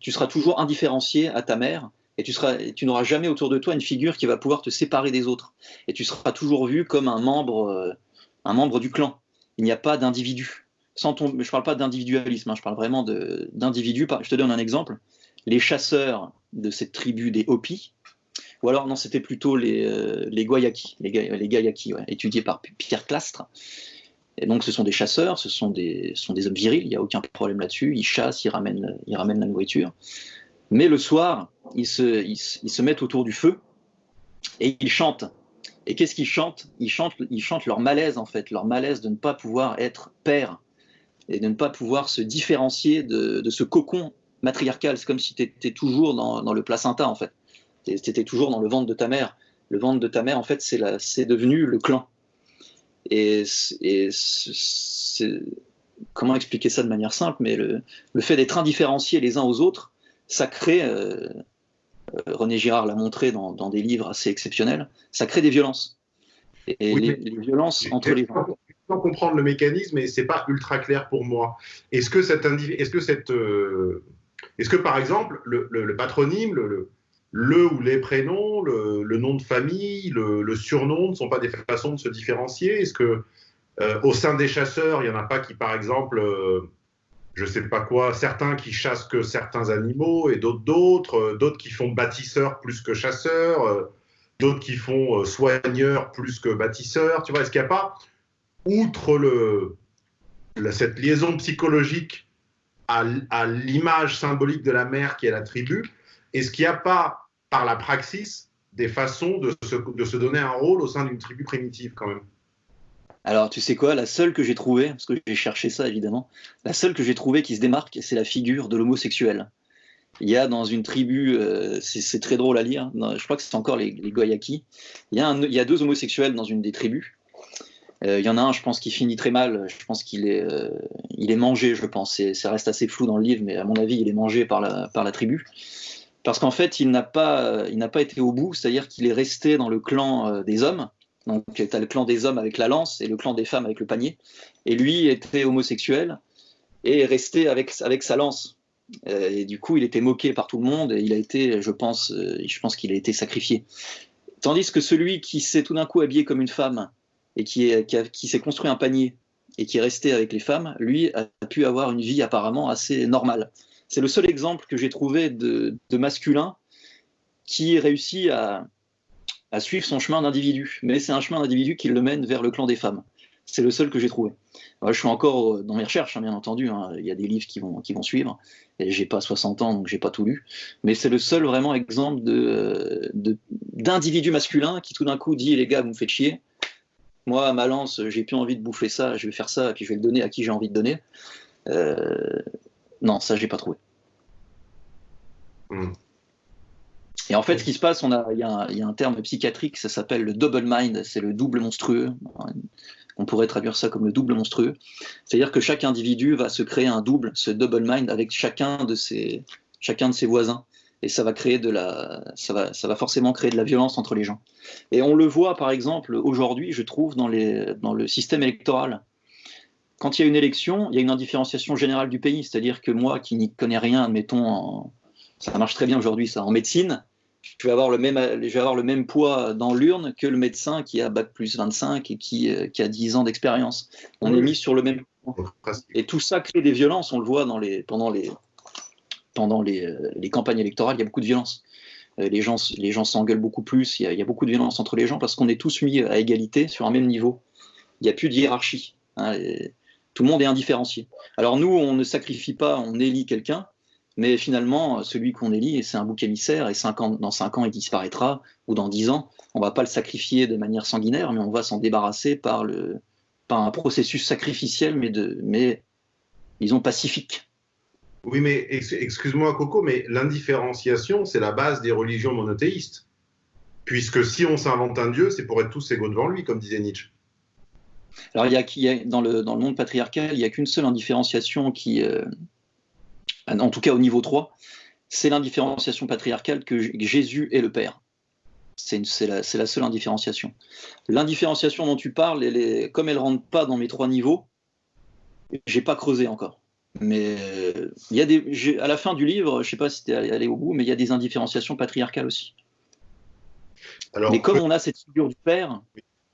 tu seras toujours indifférencié à ta mère, et tu, n'auras jamais autour de toi une figure qui va pouvoir te séparer des autres. Et tu seras toujours vu comme un membre, euh, un membre du clan. Il n'y a pas d'individu. Sans ton, je ne parle pas d'individualisme, hein, je parle vraiment d'individu. Je te donne un exemple. Les chasseurs de cette tribu des Hopis, ou alors, non, c'était plutôt les, euh, Guayaki, les, les étudiés par Pierre Clastre. Et donc, ce sont des chasseurs, ce sont des, hommes virils, il n'y a aucun problème là-dessus. Ils chassent, ils ramènent la nourriture. Mais le soir, ils se, ils, se mettent autour du feu et ils chantent. Et qu'est-ce qu'ils chantent? Ils, chantent ils chantent leur malaise, en fait, leur malaise de ne pas pouvoir être père et de ne pas pouvoir se différencier de, ce cocon matriarcal. C'est comme si tu étais toujours dans, le placenta, en fait. C'était toujours dans le ventre de ta mère. Le ventre de ta mère, en fait, c'est devenu le clan. Et, comment expliquer ça de manière simple? Mais le, fait d'être indifférenciés les uns aux autres, ça crée, euh, René Girard l'a montré dans, des livres assez exceptionnels, ça crée des violences. Et les, violences entre les gens. Sans comprendre le mécanisme, et c'est pas ultra clair pour moi. Est-ce que cette, est-ce que cette, euh, est-ce que par exemple le, le patronyme, le, le ou les prénoms, le, nom de famille, le, surnom ne sont pas des façons de se différencier? Est-ce que euh, au sein des chasseurs, il n'y en a pas qui, par exemple, euh, je sais pas quoi, certains qui chassent que certains animaux et d'autres d'autres, euh, d'autres qui font bâtisseurs plus que chasseurs, d'autres qui font soigneurs plus que bâtisseurs Tu vois, est-ce qu'il n'y a pas, outre le, cette liaison psychologique à, à l'image symbolique de la mère qui est la tribu, est-ce qu'il n'y a pas par la praxis des façons de se, de se donner un rôle au sein d'une tribu primitive quand même? Alors, tu sais quoi, la seule que j'ai trouvée, parce que j'ai cherché ça évidemment, la seule que j'ai trouvée qui se démarque, c'est la figure de l'homosexuel. Il y a dans une tribu, euh, c'est très drôle à lire, je crois que c'est encore les, les Goyaki, il y, a deux homosexuels dans une des tribus. Euh, il y en a un, je pense, qui finit très mal, je pense qu'il est, euh, mangé, je pense, ça reste assez flou dans le livre, mais à mon avis, il est mangé par la, tribu parce qu'en fait, il n'a pas, été au bout, c'est-à-dire qu'il est resté dans le clan des hommes. Donc, tu as le clan des hommes avec la lance et le clan des femmes avec le panier. Et lui était homosexuel et est resté avec, avec sa lance. Euh, et du coup, il était moqué par tout le monde et il a été, je pense, euh, je pense qu'il a été sacrifié. Tandis que celui qui s'est tout d'un coup habillé comme une femme et qui, qui, qui s'est construit un panier et qui est resté avec les femmes, lui a pu avoir une vie apparemment assez normale. C'est le seul exemple que j'ai trouvé de, masculin qui réussit à, à suivre son chemin d'individu. Mais c'est un chemin d'individu qui le mène vers le clan des femmes. C'est le seul que j'ai trouvé. je suis encore dans mes recherches, hein, bien entendu. Hein. Il y a des livres qui vont, qui vont suivre. Et j'ai pas 60 ans, donc j'ai pas tout lu. Mais c'est le seul vraiment exemple d'individu de, masculin qui tout d'un coup dit les gars, vous me faites chier. Moi, ma lance, j'ai plus envie de bouffer ça, je vais faire ça, et puis je vais le donner à qui j'ai envie de donner. Euh, non, ça, j'ai pas trouvé. Hmm. Et en fait, ce qui se passe, il y, a un terme psychiatrique, ça s'appelle le double mind, c'est le double monstrueux. On pourrait traduire ça comme le double monstrueux. C'est-à-dire que chaque individu va se créer un double, ce double mind, avec chacun de ses, chacun de ses voisins. Et ça va créer de la, ça va, ça va forcément créer de la violence entre les gens. Et on le voit, par exemple, aujourd'hui, je trouve, dans, les, dans le système électoral quand il y a une élection, il y a une indifférenciation générale du pays. C'est-à-dire que moi, qui n'y connais rien, admettons, ça marche très bien aujourd'hui, ça, en médecine, je vais avoir le même, je vais avoir le même poids dans l'urne que le médecin qui a bac plus 25 et qui, euh, qui a 10 ans d'expérience. On Oui. est mis sur le même et tout ça crée des violences, on le voit dans les, pendant, les, pendant les, euh, les campagnes électorales, il y a beaucoup de violence. Euh, Les gens les gens s'engueulent beaucoup plus, il y, a, il y a beaucoup de violence entre les gens parce qu'on est tous mis à égalité sur un même niveau. Il n'y a plus de hiérarchie. hein, tout le monde est indifférencié. Alors nous, on ne sacrifie pas, on élit quelqu'un, mais finalement, celui qu'on élit, c'est un bouc émissaire, et cinq ans, dans 5 ans, il disparaîtra, ou dans 10 ans, on ne va pas le sacrifier de manière sanguinaire, mais on va s'en débarrasser par, le, par un processus sacrificiel, mais, de, mais disons pacifique. Oui, mais ex- excuse-moi, Coco, mais l'indifférenciation, c'est la base des religions monothéistes. Puisque si on s'invente un Dieu, c'est pour être tous égaux devant lui, comme disait Nietzsche. Alors, il y a, il y a- dans, le, dans le monde patriarcal, il n'y a qu'une seule indifférenciation qui, euh, en tout cas au niveau 3, c'est l'indifférenciation patriarcale que Jésus est le Père. C'est la, seule indifférenciation. L'indifférenciation dont tu parles, elle est- comme elle ne rentre pas dans mes trois niveaux, j'ai pas creusé encore. Mais il y a des, à la fin du livre, je sais pas si tu es allé au bout, mais il y a des indifférenciations patriarcales aussi. Alors, mais comme on a cette figure du Père,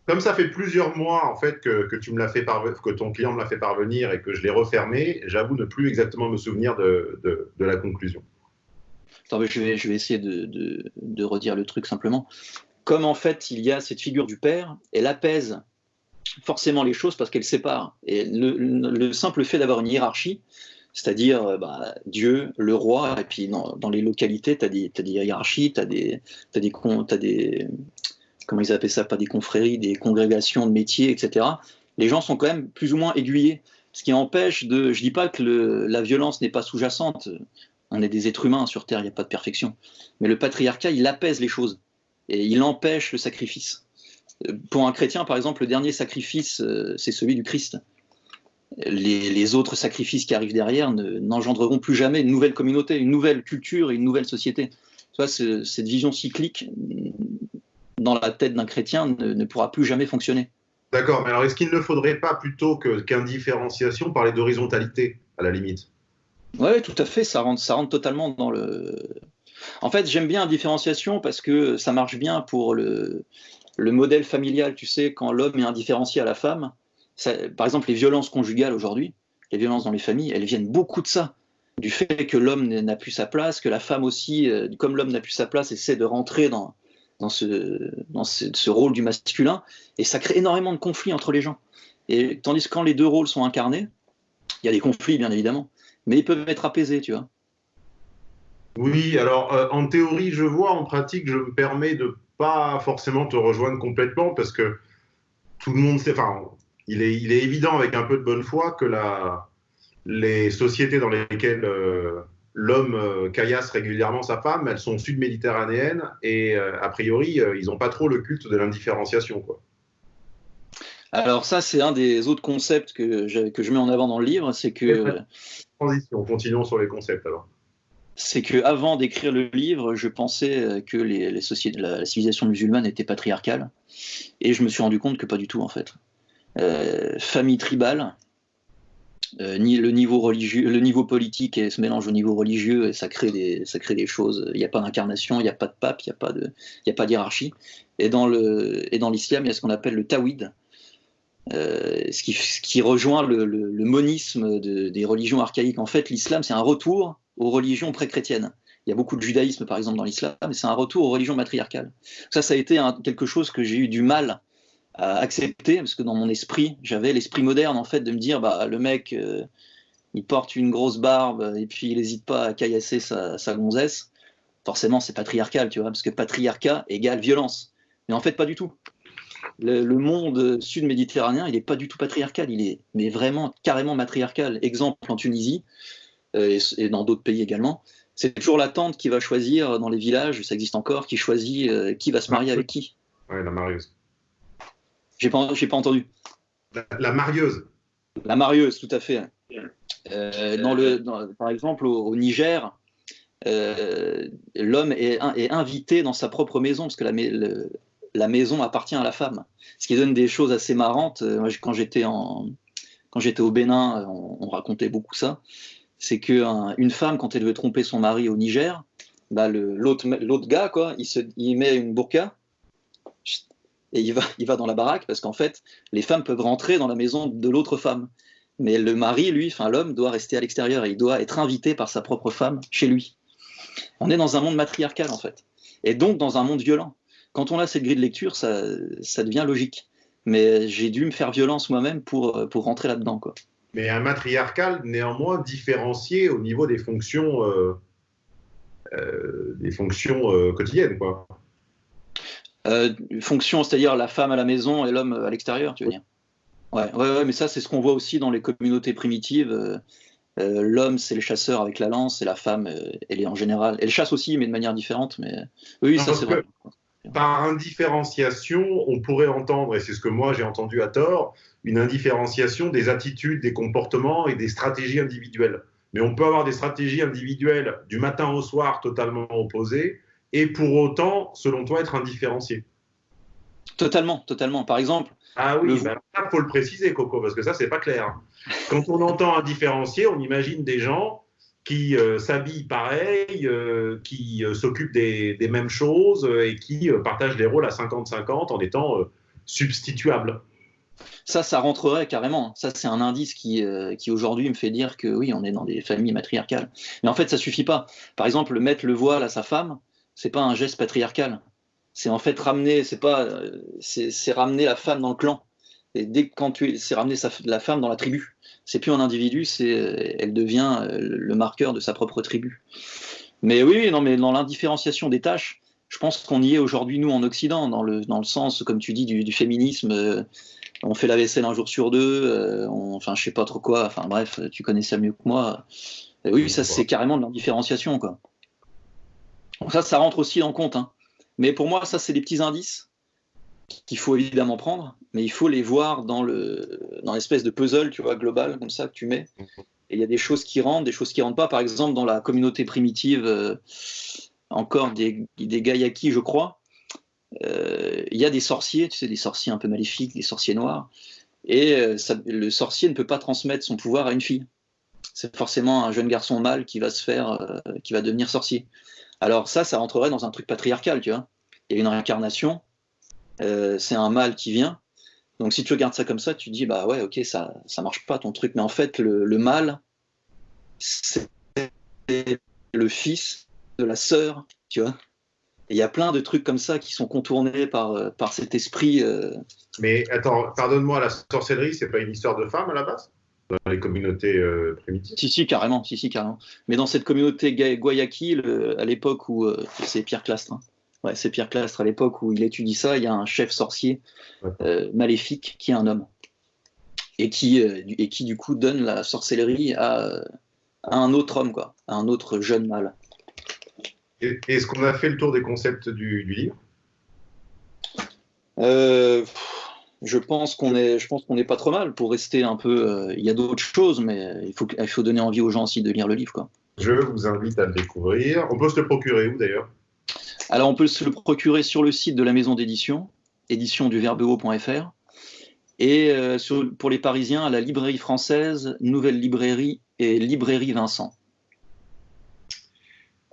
comme ça fait plusieurs mois en fait que, tu me l'as fait que ton client me l'a fait parvenir et que je l'ai refermé, j'avoue ne plus exactement me souvenir de, la conclusion. Je, vais, je essayer de, redire le truc simplement. Comme en fait il y a cette figure du père, elle apaise forcément les choses parce qu'elle sépare. Le, le- le simple fait d'avoir une hiérarchie, c'est-à-dire euh, bah, Dieu, le roi, et puis dans, les localités, tu as, des hiérarchies, tu as des, t'as des. Comment ils appellent ça Pas des confréries, des congrégations de métiers, etc. Les gens sont quand même plus ou moins aiguillés. Ce qui empêche de. Je dis pas que la violence n'est pas sous-jacente. On est des êtres humains sur Terre, il n'y a pas de perfection. Mais le patriarcat, il apaise les choses. Et il empêche le sacrifice. Euh, Pour un chrétien, par exemple, le dernier sacrifice, euh, c'est celui du Christ. Les, autres sacrifices qui arrivent derrière ne- n'engendreront plus jamais une nouvelle communauté, une nouvelle culture et une nouvelle société. Cette vision cyclique dans la tête d'un chrétien ne, ne pourra plus jamais fonctionner. D'accord, mais alors est-ce qu'il ne faudrait pas plutôt qu'indifférenciation parler d'horizontalité à la limite? Ouais, tout à fait, ça rentre, ça rentre totalement dans le. En fait, j'aime bien la différenciation parce que ça marche bien pour le, le modèle familial. Tu sais, quand l'homme est indifférencié à la femme, ça- par exemple, les violences conjugales aujourd'hui, les violences dans les familles, elles viennent beaucoup de ça. Du fait que l'homme n'a plus sa place, que la femme aussi, euh, comme l'homme n'a plus sa place, essaie de rentrer dans, dans, ce, dans ce, rôle du masculin, et ça crée énormément de conflits entre les gens. Et tandis que quand les deux rôles sont incarnés, il y a des conflits, bien évidemment mais ils peuvent être apaisés, tu vois. Oui, alors euh, en théorie, je vois, en pratique, je me permets de pas forcément te rejoindre complètement parce que tout le monde sait, enfin, il est, il est évident avec un peu de bonne foi que la, les sociétés dans lesquelles euh, l'homme euh, caillasse régulièrement sa femme, elles sont sud-méditerranéennes et euh, a priori, euh, ils n'ont pas trop le culte de l'indifférenciation. Quoi. Alors ça, c'est un des autres concepts que, j'ai- que je mets en avant dans le livre, c'est que Transition, continuons sur les concepts alors. c'est que avant d'écrire le livre, je pensais que les, les sociétés, la, la civilisation musulmane était patriarcale, et je me suis rendu compte que pas du tout en fait. Euh, famille tribale, ni le niveau religieux, le niveau politique et se mélange au niveau religieux et ça crée des, ça crée des choses. Il n'y a pas d'incarnation, il n'y a pas de pape, il n'y a pas de, il. Et dans le, et dans l'islam, il y a ce qu'on appelle le tawhid, euh, ce, qui, ce qui rejoint le, le- monisme de- des religions archaïques. En fait, l'islam, c'est un retour aux religions pré-chrétiennes. Il y a beaucoup de judaïsme, par exemple, dans l'islam, mais c'est un retour aux religions matriarcales. Ça, ça a été quelque chose que j'ai eu du mal à accepter, parce que dans mon esprit, j'avais l'esprit moderne, en fait, de me dire, bah, le mec, euh, il porte une grosse barbe, et puis il n'hésite pas à caillasser sa, sa gonzesse. Forcément, c'est patriarcal, tu vois, parce que patriarcat égale violence. Mais en fait, pas du tout. Le, le monde sud-méditerranéen, il n'est pas du tout patriarcal, il est mais vraiment carrément matriarcal. Exemple en Tunisie euh, et, et dans d'autres pays également, c'est toujours la tante qui va choisir dans les villages, ça existe encore, qui choisit euh, qui va se marier avec qui. Ouais, la marieuse. J'ai pas, j'ai pas entendu. La, la marieuse. La marieuse, tout à fait. Euh, dans le, dans- par exemple, au, au Niger, euh, l'homme est, est invité dans sa propre maison parce que la, le- la maison appartient à la femme. Ce qui donne des choses assez marrantes. Euh, Moi, quand j'étais en, quand j'étais au Bénin, on, on racontait beaucoup ça. C'est qu'une femme, quand elle veut tromper son mari au Niger, bah, le- l'autre l'autre gars, quoi, il, se, il met une burqa et il va, il va dans la baraque parce qu'en fait, les femmes peuvent rentrer dans la maison de l'autre femme. Mais le mari, lui, enfin l'homme, doit rester à l'extérieur et il doit être invité par sa propre femme chez lui. On est dans un monde matriarcal, en fait. Et donc dans un monde violent. Quand on a cette grille de lecture, ça, ça devient logique. Mais j'ai dû me faire violence moi-même pour, pour rentrer là-dedans, quoi. Mais un matriarcal néanmoins différencié au niveau des fonctions, euh, euh, des fonctions euh, quotidiennes, quoi. Euh, fonction, c'est-à-dire la femme à la maison et l'homme à l'extérieur, tu veux dire ouais, ouais, ouais, mais ça, c'est ce qu'on voit aussi dans les communautés primitives. Euh, euh, L'homme, c'est le chasseur avec la lance, et la femme, euh, elle est en général. Elle chasse aussi, mais de manière différente. Mais oui, ça, c'est vrai. Par indifférenciation, on pourrait entendre, et c'est ce que moi j'ai entendu à tort, une indifférenciation des attitudes, des comportements et des stratégies individuelles. Mais on peut avoir des stratégies individuelles du matin au soir totalement opposées, et pour autant, selon toi, être indifférencié. Totalement, totalement. Par exemple, Ah oui, ben, ça, faut le préciser, Coco, parce que ça, c'est pas clair. Quand on entend indifférencié, on imagine des gens qui euh, s'habillent pareil, euh, qui euh, s'occupent des, des mêmes choses et qui partagent des rôles à 50-50 en étant substituables. ça, ça rentrerait carrément. Ça, c'est un indice qui, qui aujourd'hui me fait dire que oui, on est dans des familles matriarcales. Mais en fait, ça suffit pas. Par exemple, mettre le voile à sa femme, c'est pas un geste patriarcal. C'est en fait ramener, c'est pas, euh, c'est ramener la femme dans le clan. Et dès que quand tu, es- c'est ramener sa- la femme dans la tribu. C'est plus un individu, c'est, euh, elle devient euh, le marqueur de sa propre tribu. Mais oui, non, mais dans l'indifférenciation des tâches, je pense qu'on y est aujourd'hui nous en Occident, dans le dans le sens, comme tu dis, du, du féminisme. euh, on fait la vaisselle un jour sur deux, euh, on- enfin je sais pas trop quoi, enfin bref, tu connais ça mieux que moi. Oui, ça c'est carrément de l'indifférenciation quoi. Ça, ça rentre aussi en compte. hein. Mais pour moi, ça c'est des petits indices qu'il faut évidemment prendre, mais il faut les voir dans le dans l'espèce de puzzle, tu vois, global comme ça que tu mets. Et il y a des choses qui rentrent, des choses qui rentrent pas. Par exemple, dans la communauté primitive, euh, encore des, des je crois, euh, il y a des sorciers, tu sais, des sorciers un peu maléfiques, des sorciers noirs, et euh, le sorcier ne peut pas transmettre son pouvoir à une fille. C'est forcément un jeune garçon mâle qui va se faire, qui va devenir sorcier. Alors ça, ça rentrerait dans un truc patriarcal, tu vois. Il y a une réincarnation, euh, c'est un mâle qui vient. Donc si tu regardes ça comme ça, tu dis bah ouais, ok, ça ça marche pas ton truc, mais en fait le, le mâle, c'est le fils de la sœur, tu vois. Il y a plein de trucs comme ça qui sont contournés par, euh, par cet esprit. euh, Mais attends, pardonne-moi, la sorcellerie, c'est pas une histoire de femme à la base? Dans les communautés euh, primitives Si, si, carrément, si, si, carrément. Mais dans cette communauté le- à l'époque où euh, c'est Pierre Clastre, hein. ouais, c'est Pierre Clastre à l'époque où il étudie ça, il y a un chef sorcier Ouais. euh, maléfique qui est un homme et qui, euh, du- et qui du coup donne la sorcellerie à, euh, à un autre homme, quoi, à un autre jeune mâle. Est-ce qu'on a fait le tour des concepts du, du livre? Euh, je pense qu'on est, je pense qu'on est pas trop mal pour rester un peu. euh, Il y a d'autres choses, mais il faut, il faut donner envie aux gens aussi de lire le livre, quoi. Je vous invite à le découvrir. On peut se le procurer où d'ailleurs? Alors, on peut se le procurer sur le site de la maison d'édition, édition du verbehaut.fr, et euh, sur- pour les Parisiens, à la librairie française, Nouvelle Librairie et Librairie Vincent.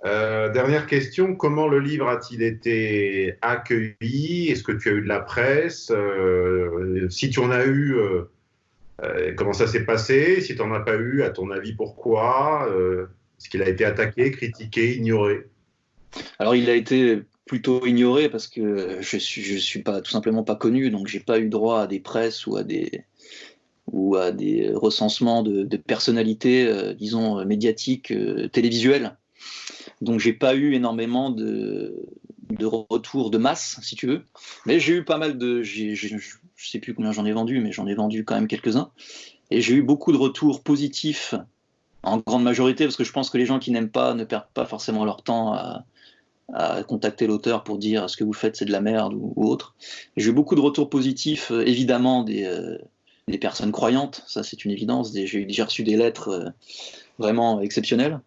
Euh, Dernière question, comment le livre a-t-il été accueilli? Est-ce que tu as eu de la presse? Euh, Si tu en as eu, euh, comment ça s'est passé? Si tu n'en as pas eu, à ton avis, pourquoi? Est-ce qu'il a été attaqué, critiqué, ignoré? Alors, il a été plutôt ignoré parce que je suis, suis tout simplement pas connu, donc j'ai pas eu droit à des presses ou à des ou des recensements de, de personnalités, disons médiatiques, télévisuelles. Donc j'ai pas eu énormément de, de retours de masse, si tu veux. Mais j'ai eu pas mal de, j'ai- j'ai- je sais plus combien j'en ai vendu, mais j'en ai vendu quand même quelques-uns. Et j'ai eu beaucoup de retours positifs en grande majorité, parce que je pense que les gens qui n'aiment pas ne perdent pas forcément leur temps à, à contacter l'auteur pour dire ce que vous faites c'est de la merde ou, autre. J'ai eu beaucoup de retours positifs, euh, évidemment des, euh, des personnes croyantes, ça c'est une évidence. J'ai reçu des lettres euh, vraiment exceptionnelles.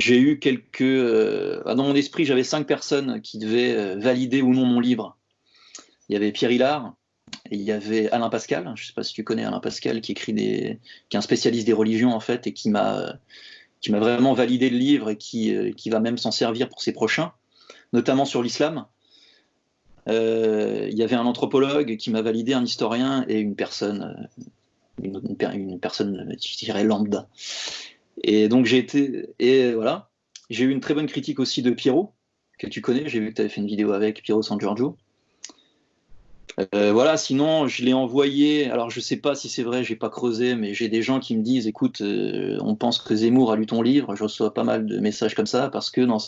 J'ai eu quelques. euh, ah, dans mon esprit, j'avais cinq personnes qui devaient euh, valider ou non mon livre. Il y avait Pierre Hillard, il y avait Alain Pascal. Je ne sais pas si tu connais Alain Pascal, qui écrit des, qui est un spécialiste des religions en fait, et qui m'a, qui m'a vraiment validé le livre et qui, euh, qui va même s'en servir pour ses prochains, notamment sur l'islam. Il y avait un anthropologue qui m'a validé, un historien et une personne, une, personne, je dirais lambda. Et donc j'ai été, et voilà, j'ai eu une très bonne critique aussi de Pierrot, que tu connais, j'ai vu que tu avais fait une vidéo avec Pierrot San Giorgio. Euh, voilà, sinon je l'ai envoyé. Alors je sais pas si c'est vrai, j'ai pas creusé, mais j'ai des gens qui me disent, écoute, euh, on pense que Zemmour a lu ton livre. Je reçois pas mal de messages comme ça parce que non.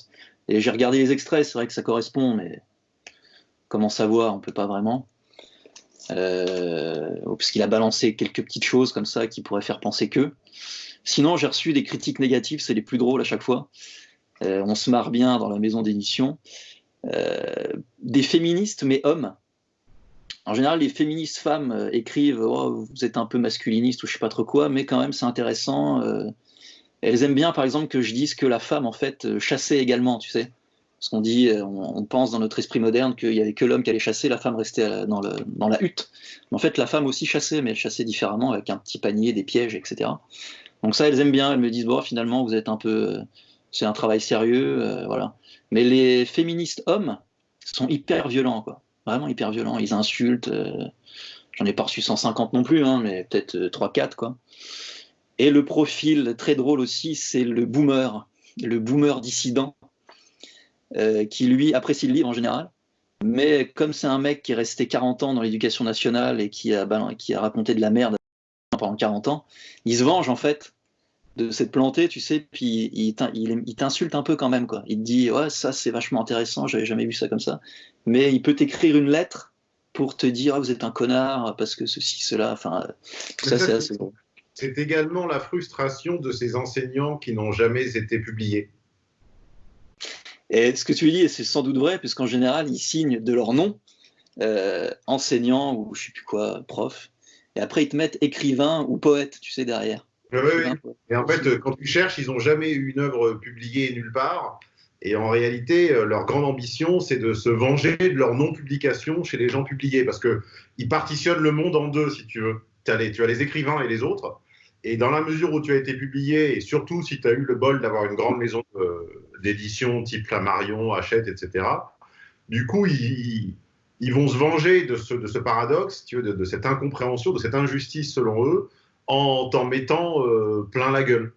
Et j'ai regardé les extraits, c'est vrai que ça correspond, mais comment savoir On peut pas vraiment. Euh, parce qu'il a balancé quelques petites choses comme ça qui pourraient faire penser que. Sinon, j'ai reçu des critiques négatives, c'est les plus drôles à chaque fois. on se marre bien dans la maison d'édition. des féministes, mais hommes, en général, les féministes femmes euh, écrivent oh, vous êtes un peu masculiniste ou je sais pas trop quoi, mais quand même c'est intéressant. Euh, elles aiment bien, par exemple, que je dise que la femme en fait euh, chassait également, tu sais. Parce qu'on dit, on, pense dans notre esprit moderne qu'il y avait que l'homme qui allait chasser, la femme restait dans, le, dans la hutte. Mais en fait, la femme aussi chassait, mais elle chassait différemment avec un petit panier, des pièges, etc. Donc ça, elles aiment bien. Elles me disent bon, finalement, vous êtes un peu, c'est un travail sérieux, voilà. Mais les féministes hommes sont hyper violents, quoi vraiment hyper violents. Ils insultent. Euh, j'en ai pas reçu 150 non plus, hein, mais peut-être 3-4 euh, quoi. Et le profil très drôle aussi, c'est le boomer, le boomer dissident, euh, qui lui apprécie le livre en général. Mais comme c'est un mec qui est resté 40 ans dans l'éducation nationale et qui a, qui a raconté de la merde pendant 40 ans, il se venge en fait de s'être planté, tu sais, puis il, t'insulte un peu quand même, quoi. Il te dit, ouais, ça c'est vachement intéressant, j'avais jamais vu ça comme ça. Mais il peut t'écrire une lettre pour te dire, ah, vous êtes un connard, parce que ceci, cela, enfin, ça, c'est assez bon. C'est également la frustration de ces enseignants qui n'ont jamais été publiés. Et ce que tu dis, c'est sans doute vrai, puisqu'en général, ils signent de leur nom, euh, enseignant ou je sais plus quoi, prof, et après ils te mettent écrivain ou poète, tu sais, derrière. Oui, Et en fait, quand tu cherches, ils n'ont jamais eu une œuvre publiée nulle part. Et en réalité, euh, leur grande ambition, c'est de se venger de leur non-publication chez les gens publiés. Parce qu'ils partitionnent le monde en deux, si tu veux. As les, tu as les écrivains et les autres. Et dans la mesure où tu as été publié, et surtout si tu as eu le bol d'avoir une grande maison d'édition type Flammarion, Hachette, etc., du coup, ils, ils, vont se venger de ce, de ce paradoxe, tu veux, de, de, cette incompréhension, de cette injustice selon eux, en t'en mettant euh, plein la gueule.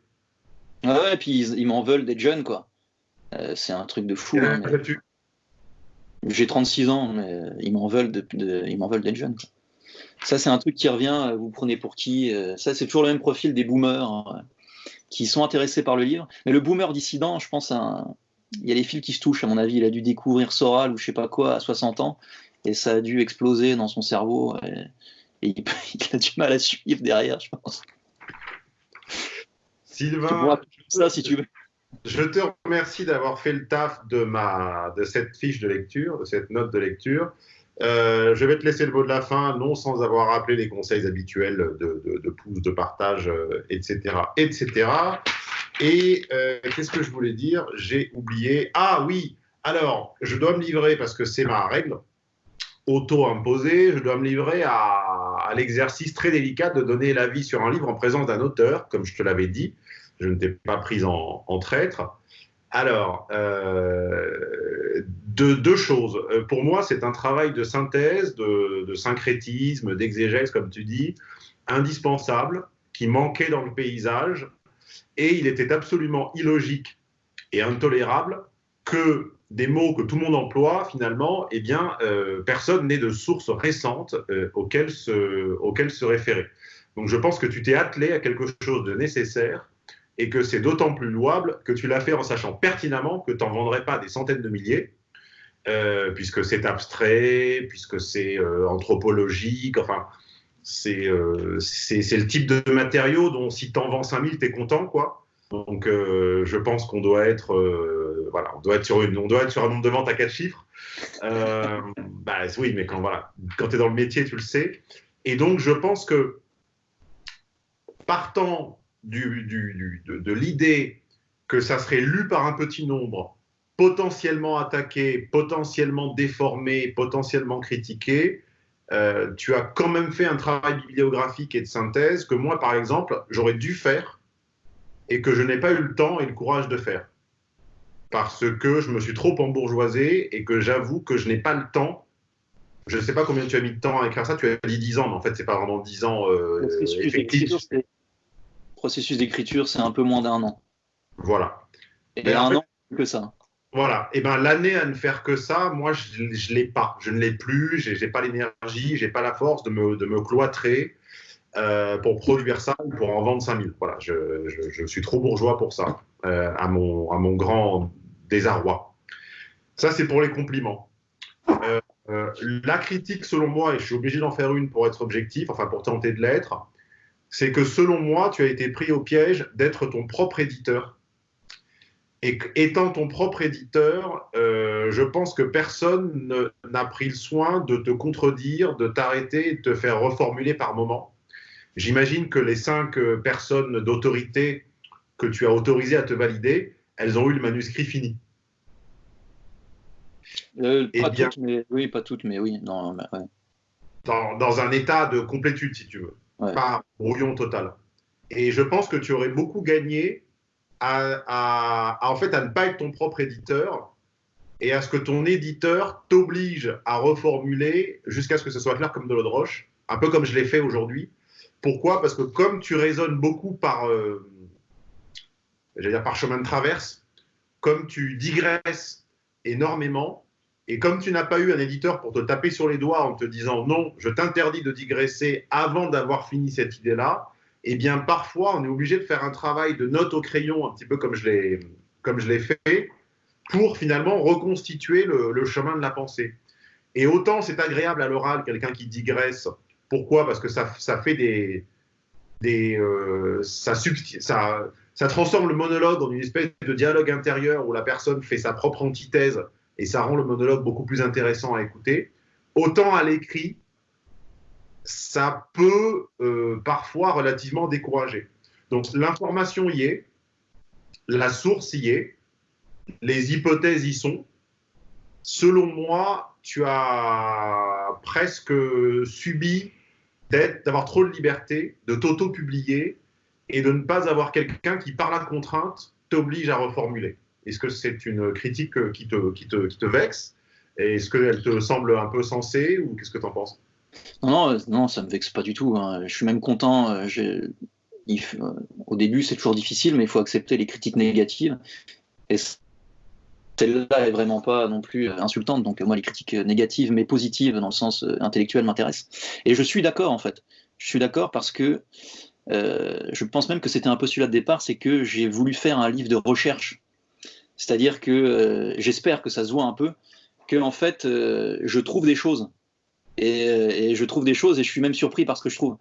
Ah ouais, et puis ils, m'en veulent d'être jeune, quoi. Euh, c'est un truc de fou. Hein, J'ai 36 ans, mais ils m'en veulent d'être de, jeune. Ça, c'est un truc qui revient. Vous prenez pour qui euh, Ça, c'est toujours le même profil des boomers hein, qui sont intéressés par le livre. Mais le boomer dissident, je pense, il y a les fils qui se touchent, à mon avis. Il a dû découvrir Soral ou je sais pas quoi à 60 ans, et ça a dû exploser dans son cerveau. Et il, a du mal à suivre derrière, je pense. Sylvain, ça si tu veux. Je te remercie d'avoir fait le taf de, ma, de cette fiche de lecture, de cette note de lecture. Euh, je vais te laisser le mot de la fin, non sans avoir rappelé les conseils habituels de, de, de pouce, de partage, etc. Euh, etc. Et euh, qu'est-ce que je voulais dire? J'ai oublié. Ah oui, alors, je dois me livrer parce que c'est ma règle auto-imposée. Je dois me livrer à l'exercice très délicat de donner l'avis sur un livre en présence d'un auteur, comme je te l'avais dit. Je ne t'ai pas pris en, traître. Alors, euh, deux choses. Euh, pour moi, c'est un travail de synthèse, de, syncrétisme, d'exégèse, comme tu dis, indispensable, qui manquait dans le paysage. Et il était absolument illogique et intolérable que des mots que tout le monde emploie, finalement, eh bien, euh, personne n'est de source récente euh, auxquelles, se, se référer. Donc je pense que tu t'es attelé à quelque chose de nécessaire et que c'est d'autant plus louable que tu l'as fait en sachant pertinemment que tu n'en vendrais pas des centaines de milliers, euh, puisque c'est abstrait, puisque c'est anthropologique, enfin, c'est c'est le type de matériau dont si tu en vends 5000, tu es content, quoi. Donc, euh, je pense qu'on doit être, euh, voilà, on doit être sur une, on doit être sur un nombre de ventes à quatre chiffres. Euh, bah, oui, mais quand voilà, quand tu es dans le métier, tu le sais. Et donc, je pense que partant du, de l'idée que ça serait lu par un petit nombre, potentiellement attaqué, potentiellement déformé, potentiellement critiqué, tu as quand même fait un travail bibliographique et de synthèse que moi, par exemple, j'aurais dû faire et que je n'ai pas eu le temps et le courage de faire. Parce que je me suis trop embourgeoisé et que j'avoue que je n'ai pas le temps. Je ne sais pas combien tu as mis de temps à écrire ça, tu as dit 10 ans, mais en fait, c'est pas vraiment 10 ans euh, Processus effectifs. d'écriture, c'est- Processus d'écriture, c'est un peu moins d'un an. Voilà. Et Mais un fait- an, que ça. Voilà. Et ben l'année à ne faire que ça, moi, je ne l'ai pas. Je ne l'ai plus. J'ai pas l'énergie, j'ai pas la force de me, cloîtrer euh, pour produire ça ou pour en vendre 5000. Voilà. Je, suis trop bourgeois pour ça, euh, à, mon, grand désarroi. Ça, c'est pour les compliments. Euh, la critique, selon moi, et je suis obligé d'en faire une pour être objectif, enfin pour tenter de l'être, c'est que selon moi, tu as été pris au piège d'être ton propre éditeur. Et étant ton propre éditeur, euh, je pense que personne ne- n'a pris le soin de te contredire, de t'arrêter de te faire reformuler par moment. J'imagine que les cinq euh, personnes d'autorité que tu as autorisées à te valider, elles ont eu le manuscrit fini. Euh, Eh pas bien- toutes, mais oui, pas toutes, mais oui. Non, mais ouais. dans, dans un état de complétude, si tu veux, Ouais. pas brouillon total. Et je pense que tu aurais beaucoup gagné à, en fait à ne pas être ton propre éditeur et à ce que ton éditeur t'oblige à reformuler jusqu'à ce que ce soit clair comme de l'eau de roche, un peu comme je l'ai fait aujourd'hui. Pourquoi? Parce que comme tu raisonnes beaucoup par, euh, dire par chemin de traverse, comme tu digresses énormément, et comme tu n'as pas eu un éditeur pour te taper sur les doigts en te disant non, je t'interdis de digresser avant d'avoir fini cette idée-là, eh bien parfois on est obligé de faire un travail de note au crayon, un petit peu comme je l'ai, fait, pour finalement reconstituer le, chemin de la pensée. Et autant c'est agréable à l'oral, quelqu'un qui digresse. Pourquoi? Parce que ça, ça fait des. des euh, ça, ça, ça transforme le monologue en une espèce de dialogue intérieur où la personne fait sa propre antithèse et ça rend le monologue beaucoup plus intéressant à écouter. Autant à l'écrit, ça peut euh, parfois relativement décourager. Donc l'information y est, la source y est, les hypothèses y sont. Selon moi, tu as presque subi d'avoir trop de liberté, de t'auto-publier et de ne pas avoir quelqu'un qui, par la contrainte, t'oblige à reformuler. Est-ce que c'est une critique qui te, qui te, qui te vexe? Est-ce qu'elle te semble un peu sensée ou qu'est-ce que tu en penses? Non, non, euh, non, ça me vexe pas du tout. hein. Je suis même content. euh, euh, au début, c'est toujours difficile, mais il faut accepter les critiques négatives. Et celle-là est vraiment pas non plus insultante. Donc moi, les critiques négatives, mais positives dans le sens intellectuel, m'intéressent. Et je suis d'accord en fait. Je suis d'accord parce que je pense même que c'était un postulat de départ, c'est que j'ai voulu faire un livre de recherche. C'est-à-dire que j'espère que ça se voit un peu, que en fait, je trouve des choses. Et, euh, et je trouve des choses et je suis même surpris par ce que je trouve.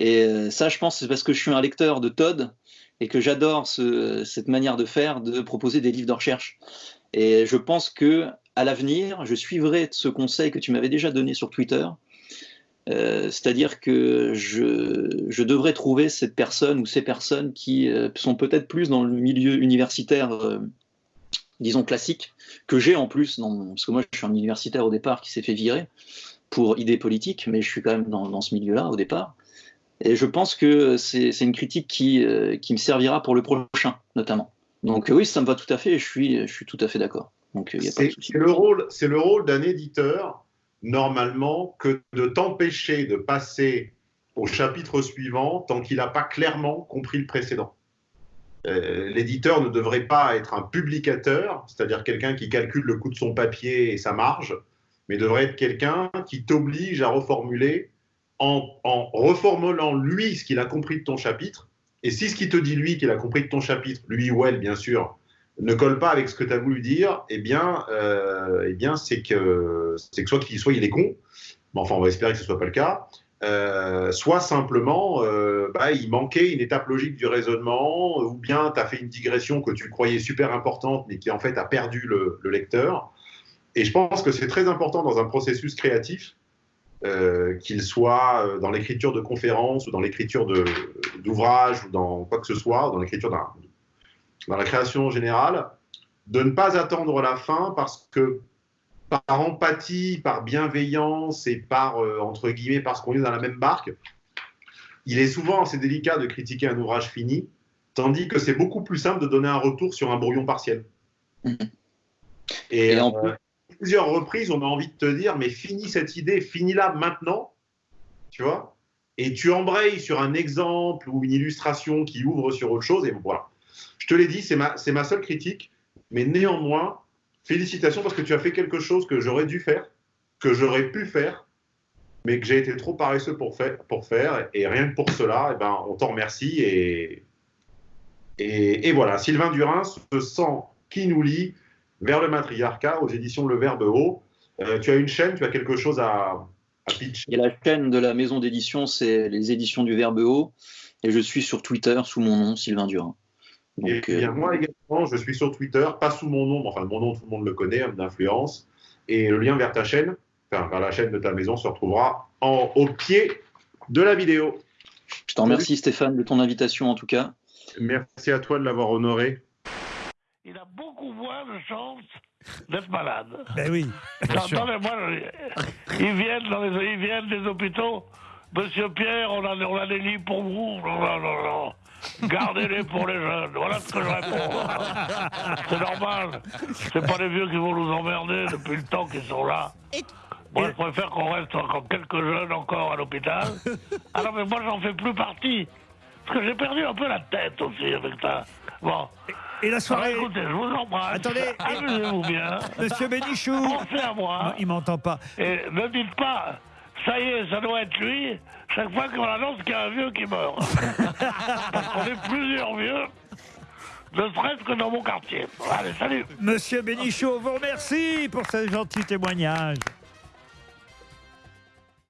Et euh, ça, je pense, c'est parce que je suis un lecteur de Todd et que j'adore ce- cette manière de faire, de proposer des livres de recherche. Et je pense que à l'avenir, je suivrai ce conseil que tu m'avais déjà donné sur Twitter. Euh, C'est-à-dire que je, devrais trouver cette personne ou ces personnes qui sont peut-être plus dans le milieu universitaire, disons classique, que j'ai en plus, parce que moi je suis un universitaire au départ qui s'est fait virer pour idées politiques, mais je suis quand même dans, dans ce milieu-là au départ. Et je pense que c'est une critique qui, euh, qui me servira pour le prochain, notamment. Donc euh, oui, ça me va tout à fait, et je suis, je suis tout à fait d'accord. De C'est le rôle, c'est le rôle d'un éditeur normalement que de t'empêcher de passer au chapitre suivant tant qu'il n'a pas clairement compris le précédent. Euh, L'éditeur ne devrait pas être un publicateur, c'est-à-dire quelqu'un qui calcule le coût de son papier et sa marge, mais devrait être quelqu'un qui t'oblige à reformuler en, reformulant lui ce qu'il a compris de ton chapitre. Et si ce qu'il te dit lui qu'il a compris de ton chapitre, lui ou elle bien sûr, ne colle pas avec ce que tu as voulu dire, eh bien, euh, eh bien c'est que, que soit, qu'il, soit il est con, mais enfin on va espérer que ce ne soit pas le cas, euh, soit simplement euh, bah, il manquait une étape logique du raisonnement, ou bien tu as fait une digression que tu croyais super importante, mais qui en fait a perdu le lecteur. Et je pense que c'est très important dans un processus créatif, euh, qu'il soit euh, dans l'écriture de conférences ou dans l'écriture d'ouvrages ou dans quoi que ce soit, dans l'écriture d'un dans la création générale, de ne pas attendre la fin parce que par empathie, par bienveillance et par, euh, entre guillemets, parce qu'on est dans la même barque, il est souvent assez délicat de critiquer un ouvrage fini Tandis que c'est beaucoup plus simple de donner un retour sur un brouillon partiel. Mhm. Et, Et en euh, plusieurs reprises, on a envie de te dire, mais finis cette idée, finis-la maintenant, tu vois, et tu embrayes sur un exemple ou une illustration qui ouvre sur autre chose, et voilà. Je te l'ai dit, c'est ma, ma seule critique, mais néanmoins, félicitations parce que tu as fait quelque chose que j'aurais dû faire, que j'aurais pu faire, mais que j'ai été trop paresseux pour faire, pour faire et rien que pour cela, eh ben, on t'en remercie, et, et, et voilà, Sylvain Durin se sent qui nous lie vers le matriarcat aux éditions Le Verbe Haut. Euh, tu as une chaîne, tu as quelque chose à, à pitcher. Et la chaîne de la maison d'édition, c'est les éditions du Verbe Haut. Et je suis sur Twitter sous mon nom, Sylvain Durin. Et bien, euh, moi également, je suis sur Twitter, pas sous mon nom, mais enfin mon nom, tout le monde le connaît, homme d'influence. Et le lien vers ta chaîne, enfin vers la chaîne de ta maison, se retrouvera en, au pied de la vidéo. je t'en remercie Stéphane de ton invitation en tout cas. Merci à toi de l'avoir honoré. Il a beaucoup moins de chances d'être malade. Ben oui. bien sûr. Attendez, moi, ils viennent, dans les, ils viennent des hôpitaux. Monsieur Pierre, on a, on a des lits pour vous. Non, non, non, non. Gardez-les pour les jeunes. Voilà ce que je réponds. C'est normal. C'est pas les vieux qui vont nous emmerder depuis le temps qu'ils sont là. Moi, je préfère qu'on reste encore quelques jeunes encore à l'hôpital. Alors, mais moi, j'en fais plus partie. Parce que j'ai perdu un peu la tête aussi avec ça. Bon. Et la soirée. écoutez, je vous embrasse. Attendez, Amusez-vous bien. Monsieur Bénichou. Pensez à moi. Non, il m'entend pas. Et ne dites pas, ça y est, ça doit être lui, chaque fois qu'on annonce qu'il y a un vieux qui meurt. Parce qu'on est plusieurs vieux, ne serait-ce que dans mon quartier. Allez, salut Monsieur Bénichou, on vous remercie pour ce gentil témoignage.